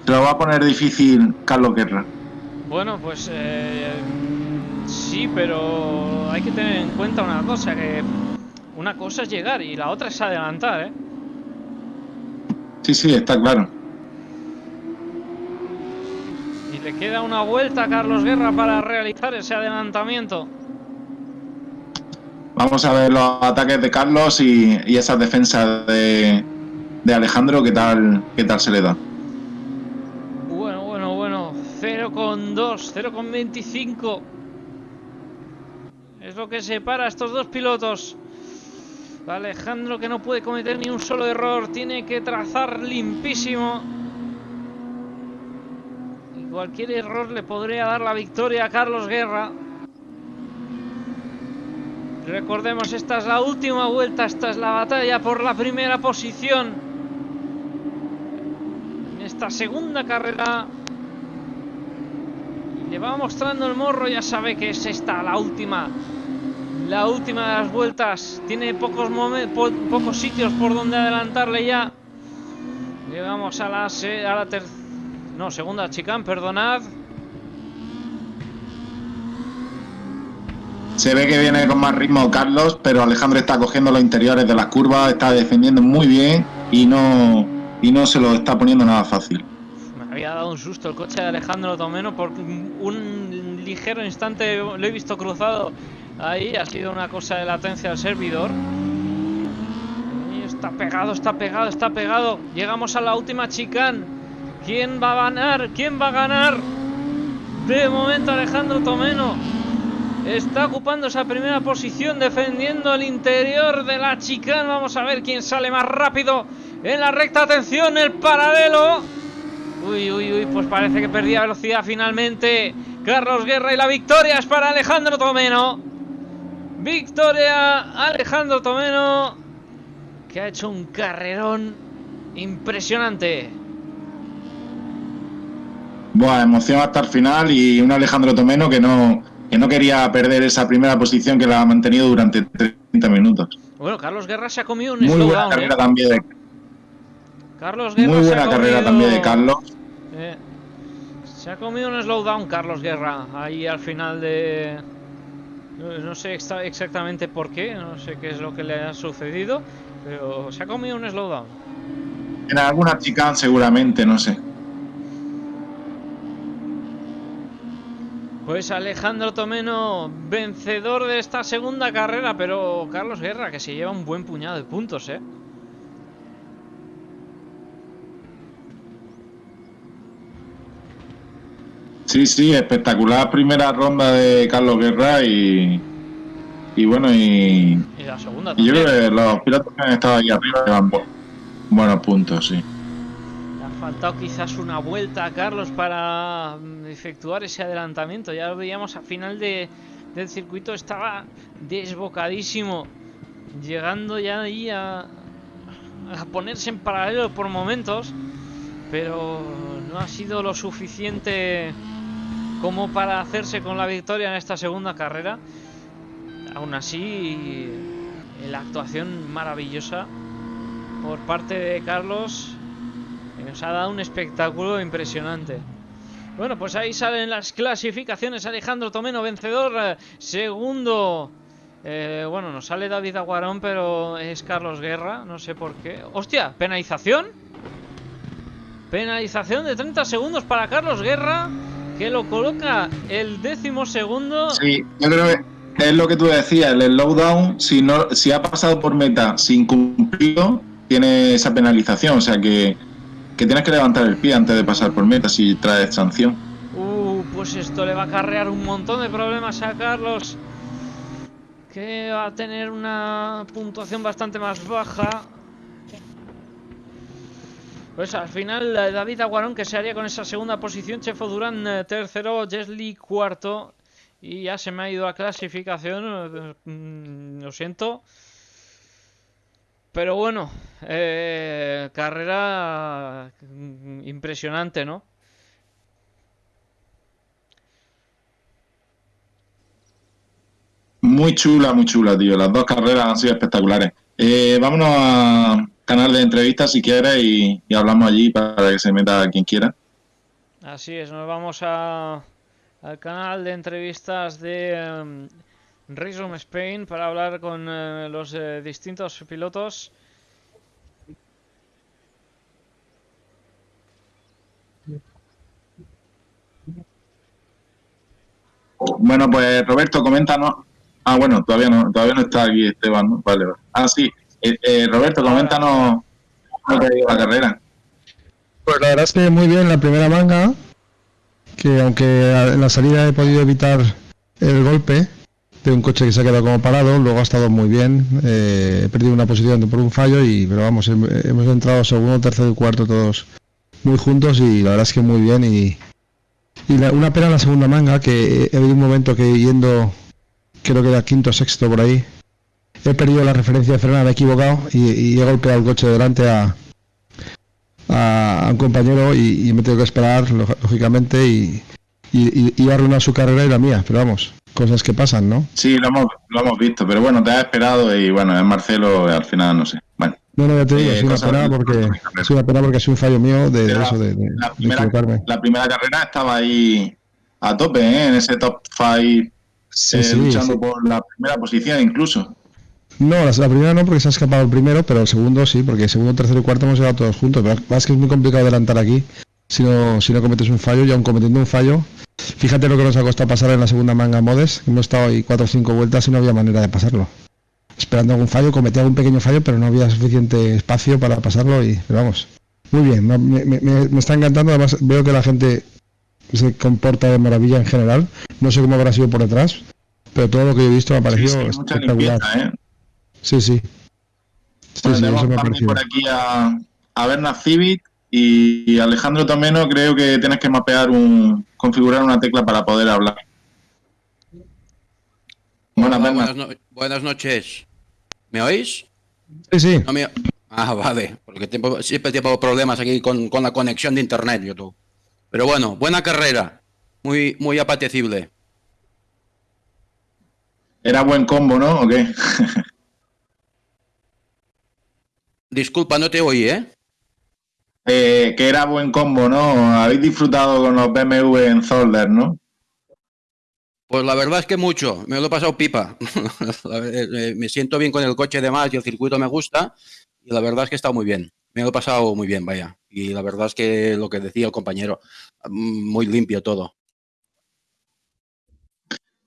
se lo va a poner difícil Carlos Guerra. Bueno, pues eh, sí, pero hay que tener en cuenta una cosa, que una cosa es llegar y la otra es adelantar, ¿eh? Sí, sí, está claro. Y le queda una vuelta a Carlos Guerra para realizar ese adelantamiento. Vamos a ver los ataques de Carlos y, y esas defensas de, de Alejandro, qué tal, qué tal se le da. Bueno, bueno, bueno, 0,2, 0,25. Es lo que separa a estos dos pilotos. Alejandro que no puede cometer ni un solo error, tiene que trazar limpísimo. Y cualquier error le podría dar la victoria a Carlos Guerra. Recordemos, esta es la última vuelta, esta es la batalla por la primera posición. En esta segunda carrera. Le va mostrando el morro, ya sabe que es esta la última. La última de las vueltas. Tiene pocos, po- pocos sitios por donde adelantarle ya. Llegamos a la, se- a la ter- No, segunda chicane, perdonad. Se ve que viene con más ritmo Carlos, pero Alejandro está cogiendo los interiores de las curvas, está defendiendo muy bien y no, y no se lo está poniendo nada fácil. Me había dado un susto el coche de Alejandro Tomeno porque un ligero instante lo he visto cruzado ahí. Ha sido una cosa de latencia del servidor. Está pegado, está pegado, está pegado. Llegamos a la última chicane. ¿Quién va a ganar? ¿Quién va a ganar? De momento Alejandro Tomeno está ocupando esa primera posición defendiendo el interior de la chicane. Vamos a ver quién sale más rápido en la recta. Atención, el paralelo. Uy, uy, uy, pues parece que perdía velocidad finalmente. Carlos Guerra y la victoria es para Alejandro Tomeno. Victoria Alejandro Tomeno, que ha hecho un carrerón impresionante. Buah, emoción hasta el final y un Alejandro Tomeno que no, que no quería perder esa primera posición que la ha mantenido durante 30 minutos. Bueno, Carlos Guerra se ha comido un Muy buena slowdown. carrera ¿eh? también de, Carlos Guerra muy buena carrera comido- también de Carlos. Eh, se ha comido un slowdown Carlos Guerra ahí al final de No, sé exactamente por qué, no sé qué es lo que le ha sucedido, pero se ha comido un slowdown. En alguna chicane seguramente, no sé. Pues Alejandro Tomeno, vencedor de esta segunda carrera, pero Carlos Guerra, que se lleva un buen puñado de puntos, ¿eh? Sí, sí, espectacular primera ronda de Carlos Guerra y, y bueno, y, y la segunda y yo creo que los pilotos que han estado ahí arriba llevan buenos puntos, sí. Le ha faltado quizás una vuelta a Carlos para mm, efectuar ese adelantamiento. Ya lo veíamos al final de, del circuito, estaba desbocadísimo, llegando ya ahí a, a ponerse en paralelo por momentos, pero no ha sido lo suficiente como para hacerse con la victoria en esta segunda carrera. Aún así, la actuación maravillosa por parte de Carlos nos ha dado un espectáculo impresionante. Bueno, pues ahí salen las clasificaciones. Alejandro Tomeno, vencedor. Segundo. Eh, bueno, nos sale David Aguarón, pero es Carlos Guerra. No sé por qué. ¡Hostia! ¿Penalización? Penalización de 30 segundos para Carlos Guerra que lo coloca el décimo segundo. Sí, yo creo que es lo que tú decías, el slowdown, si no, si ha pasado por meta sin cumplirlo, tiene esa penalización, o sea que, que tienes que levantar el pie antes de pasar por meta si trae sanción. Uh, pues esto le va a acarrear un montón de problemas a Carlos, que va a tener una puntuación bastante más baja. Pues al final eh, David Aguarón que se haría con esa segunda posición, Chefo Durán eh, tercero, Jesly cuarto y ya se me ha ido a clasificación, eh, mm, lo siento. Pero bueno, carrera mm, impresionante, ¿no? Muy chula, muy chula, tío. Las dos carreras han sido espectaculares. vámonos a, canal de entrevistas si quieres y, hablamos allí para que se meta quien quiera. Así es, nos vamos a, al canal de entrevistas de um, Spain para hablar con eh, los eh, distintos pilotos. Bueno, pues Roberto, coméntanos. Ah, bueno, todavía no, todavía no está aquí Esteban, ¿no? Vale, vale. Ah, sí. Eh, eh, Roberto, coméntanos cómo te la carrera. Pues la verdad es que muy bien la primera manga, que aunque en la salida he podido evitar el golpe de un coche que se ha quedado como parado, luego ha estado muy bien, eh, he perdido una posición por un fallo y pero vamos, hemos entrado segundo, tercero y cuarto todos muy juntos y la verdad es que muy bien y, una pena la segunda manga que he habido un momento que yendo creo que era quinto sexto por ahí he perdido la referencia de frenada, he equivocado y, he golpeado el coche delante a, a, un compañero y, me tengo que esperar, lógicamente, y, y, a arruinar su carrera y la mía, pero vamos, cosas que pasan, ¿no? Sí, lo hemos, lo hemos visto, pero bueno, te has esperado y bueno, es Marcelo, al final no sé. Bueno. No, no, ya te digo, es una pena porque, es una pena porque es un fallo mío de, eso, de, la, primera, la primera carrera estaba ahí a tope, ¿eh? en ese top 5, eh, luchando por la primera posición incluso. No, la, primera no, porque se ha escapado el primero, pero el segundo sí, porque el segundo, tercero y cuarto hemos llegado todos juntos. Pero es que es muy complicado adelantar aquí si no, si no cometes un fallo, y aún cometiendo un fallo. Fíjate lo que nos ha costado pasar en la segunda manga modes. Hemos estado ahí cuatro o cinco vueltas y no había manera de pasarlo. Esperando algún fallo, cometí algún pequeño fallo, pero no había suficiente espacio para pasarlo y pero vamos. Muy bien, me, me está encantando. Además, veo que la gente se comporta de maravilla en general. No sé cómo habrá sido por detrás, pero todo lo que he visto me ha parecido espectacular. ¿eh? Sí, sí. sí, sí por aquí a, a Berna Civic y Alejandro Tomeno creo que tienes que mapear un configurar una tecla para poder hablar. Buenas, buenas, noches. ¿Me oís? Sí, sí. Ah, vale, porque siempre tengo problemas aquí con, con, la conexión de internet, YouTube. Pero bueno, buena carrera, muy, muy apetecible. Era buen combo, ¿no? ¿O qué? Disculpa, no te oí, ¿eh? ¿eh? que era buen combo, ¿no? Habéis disfrutado con los BMW en Zolder, ¿no? Pues la verdad es que mucho, me lo he pasado pipa. Eh, me siento bien con el coche de más y el circuito me gusta y la verdad es que está muy bien. Me lo he pasado muy bien, vaya. Y la verdad es que lo que decía el compañero, mm, muy limpio todo.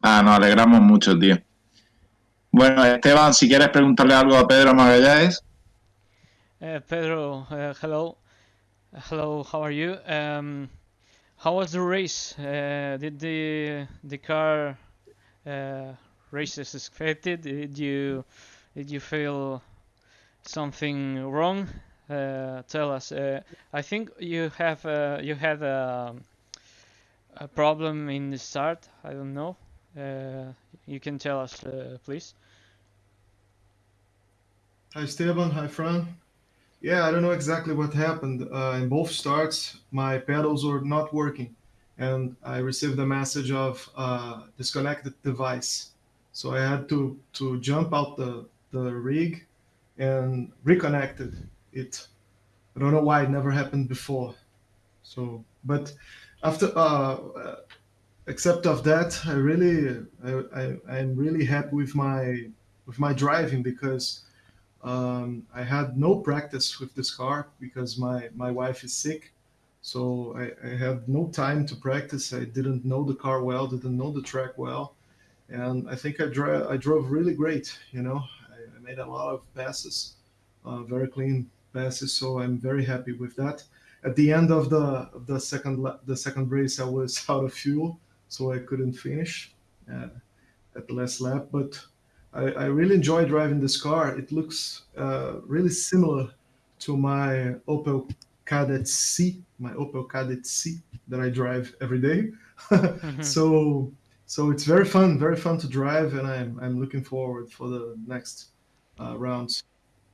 Ah, nos alegramos mucho, tío. Bueno, Esteban, si quieres preguntarle algo a Pedro Magallanes. Uh, Pedro, uh, hello. Hello, how are you? Um, how was the race? Uh, did the the car uh, race as expected? Did you did you feel something wrong? Uh, tell us. Uh, I think you have uh, you had a, a problem in the start. I don't know. Uh, you can tell us, uh, please. Hi Esteban, hi Fran. Yeah, I don't know exactly what happened. Uh, in both starts, my pedals were not working, and I received a message of uh, disconnected device. So I had to to jump out the the rig and reconnected it. I don't know why it never happened before. So, but after uh, except of that, I really I, I I'm really happy with my with my driving because um, I had no practice with this car because my, my wife is sick. So I, I had no time to practice. I didn't know the car well, didn't know the track well. And I think I, I drove really great. You know, I, I made a lot of passes, uh, very clean passes. So I'm very happy with that. At the end of the the second the second race, I was out of fuel, so I couldn't finish uh, at the last lap. But I, I really enjoy driving this car. It looks uh, really similar to my Opel Kadett C, my Opel Kadett C that I drive every day. mm-hmm. So so it's very fun, very fun to drive, and I'm I'm looking forward for the next uh, rounds.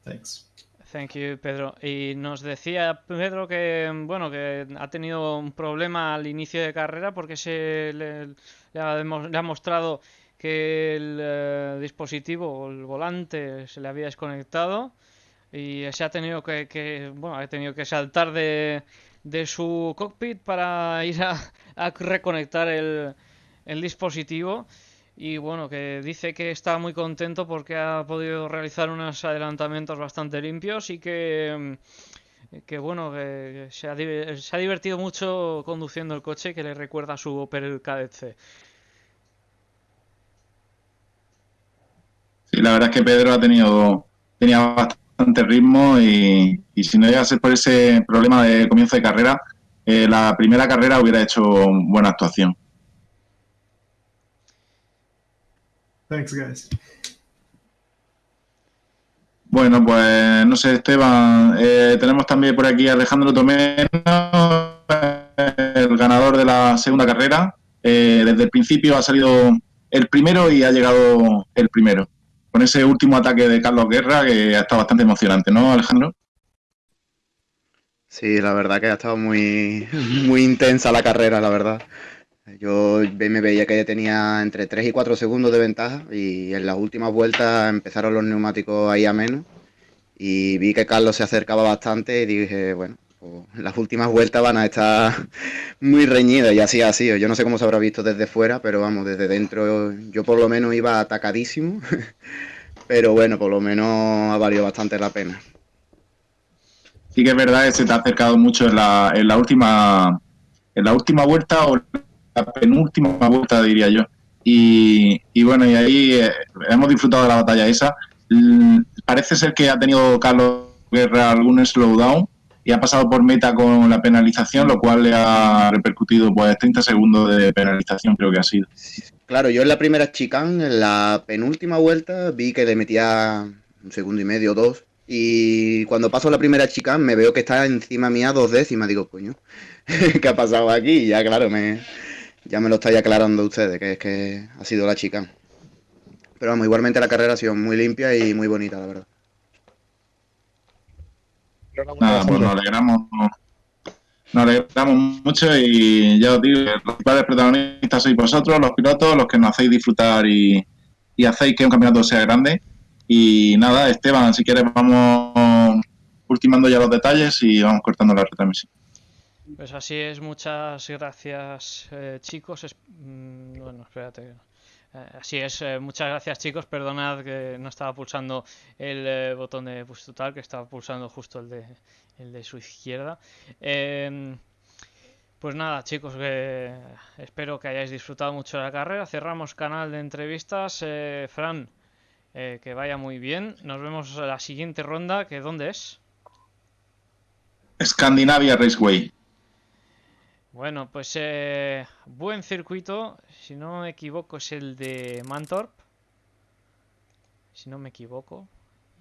Thanks. Thank you, Pedro. Y nos decía Pedro que bueno que ha tenido un problema al inicio de carrera porque se le, le, ha, le ha mostrado que el eh, dispositivo o el volante se le había desconectado y se ha tenido que, bueno, ha tenido que saltar de, de su cockpit para ir a, reconectar el, el, dispositivo. Y bueno, que dice que está muy contento porque ha podido realizar unos adelantamientos bastante limpios y que, que bueno, que se ha, se ha divertido mucho conduciendo el coche que le recuerda a su Opel Kadett C. la verdad es que Pedro ha tenido tenía bastante ritmo y, si no llega a ser por ese problema de comienzo de carrera, eh, la primera carrera hubiera hecho buena actuación. Thanks, guys. Bueno, pues no sé, Esteban, eh, tenemos también por aquí a Alejandro Tomeno, el ganador de la segunda carrera. Eh, desde el principio ha salido el primero y ha llegado el primero con ese último ataque de Carlos Guerra que ha estado bastante emocionante, ¿no, Alejandro? Sí, la verdad que ha estado muy, muy intensa la carrera, la verdad. Yo me veía que tenía entre 3 y 4 segundos de ventaja y en las últimas vueltas empezaron los neumáticos ahí a menos y vi que Carlos se acercaba bastante y dije, bueno, las últimas vueltas van a estar muy reñidas y así ha sido. Yo no sé cómo se habrá visto desde fuera, pero vamos, desde dentro yo por lo menos iba atacadísimo. pero bueno, por lo menos ha valido bastante la pena. Sí que es verdad que se te ha acercado mucho en la, en la última en la última vuelta o la penúltima vuelta diría yo. Y, y bueno, y ahí eh, hemos disfrutado de la batalla esa. parece ser que ha tenido Carlos Guerra algún slowdown y ha pasado por meta con la penalización, lo cual le ha repercutido pues 30 segundos de penalización creo que ha sido. Claro, yo en la primera chicane, en la penúltima vuelta, vi que le metía un segundo y medio, dos. Y cuando paso la primera chicane me veo que está encima mía dos décimas. Digo, coño, ¿qué ha pasado aquí? Y ya, claro, me, ya me lo estáis aclarando ustedes, que es que ha sido la chicane. Pero vamos, igualmente la carrera ha sido muy limpia y muy bonita, la verdad. Nada, pues nos alegramos, nos alegramos mucho y ya os digo, los principales protagonistas sois vosotros, los pilotos, los que nos hacéis disfrutar y, y hacéis que un campeonato sea grande. Y nada, Esteban, si quieres vamos ultimando ya los detalles y vamos cortando la retransmisión. Pues así es, muchas gracias eh, chicos. Es- mm, bueno, espérate. Eh, así es, eh, muchas gracias chicos. Perdonad que no estaba pulsando el eh, botón de push total, que estaba pulsando justo el de, el de su izquierda. Em, pues nada, chicos, espero que hayáis disfrutado mucho la carrera. Cerramos canal de entrevistas. Fran, que vaya muy bien. Nos vemos en la siguiente ronda, que ¿dónde es? Scandinavia Raceway. Bueno, pues eh, buen circuito. Si no me equivoco, es el de Mantorp. Si no me equivoco.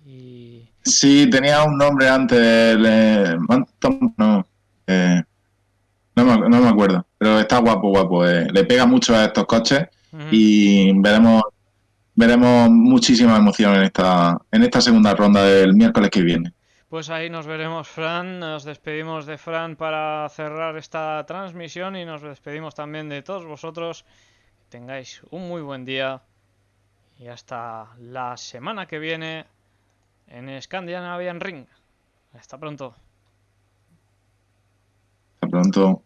Y Sí, tenía un nombre antes. eh, Manton- no, eh, no, me, no me acuerdo. Pero está guapo, guapo. eh. Le pega mucho a estos coches y veremos veremos muchísima emoción en esta en esta segunda ronda del miércoles que viene. Pues ahí nos veremos, Fran. Nos despedimos de Fran para cerrar esta transmisión y nos despedimos también de todos vosotros. Que tengáis un muy buen día y hasta la semana que viene en Scandinavian Ring. Hasta pronto. Hasta pronto.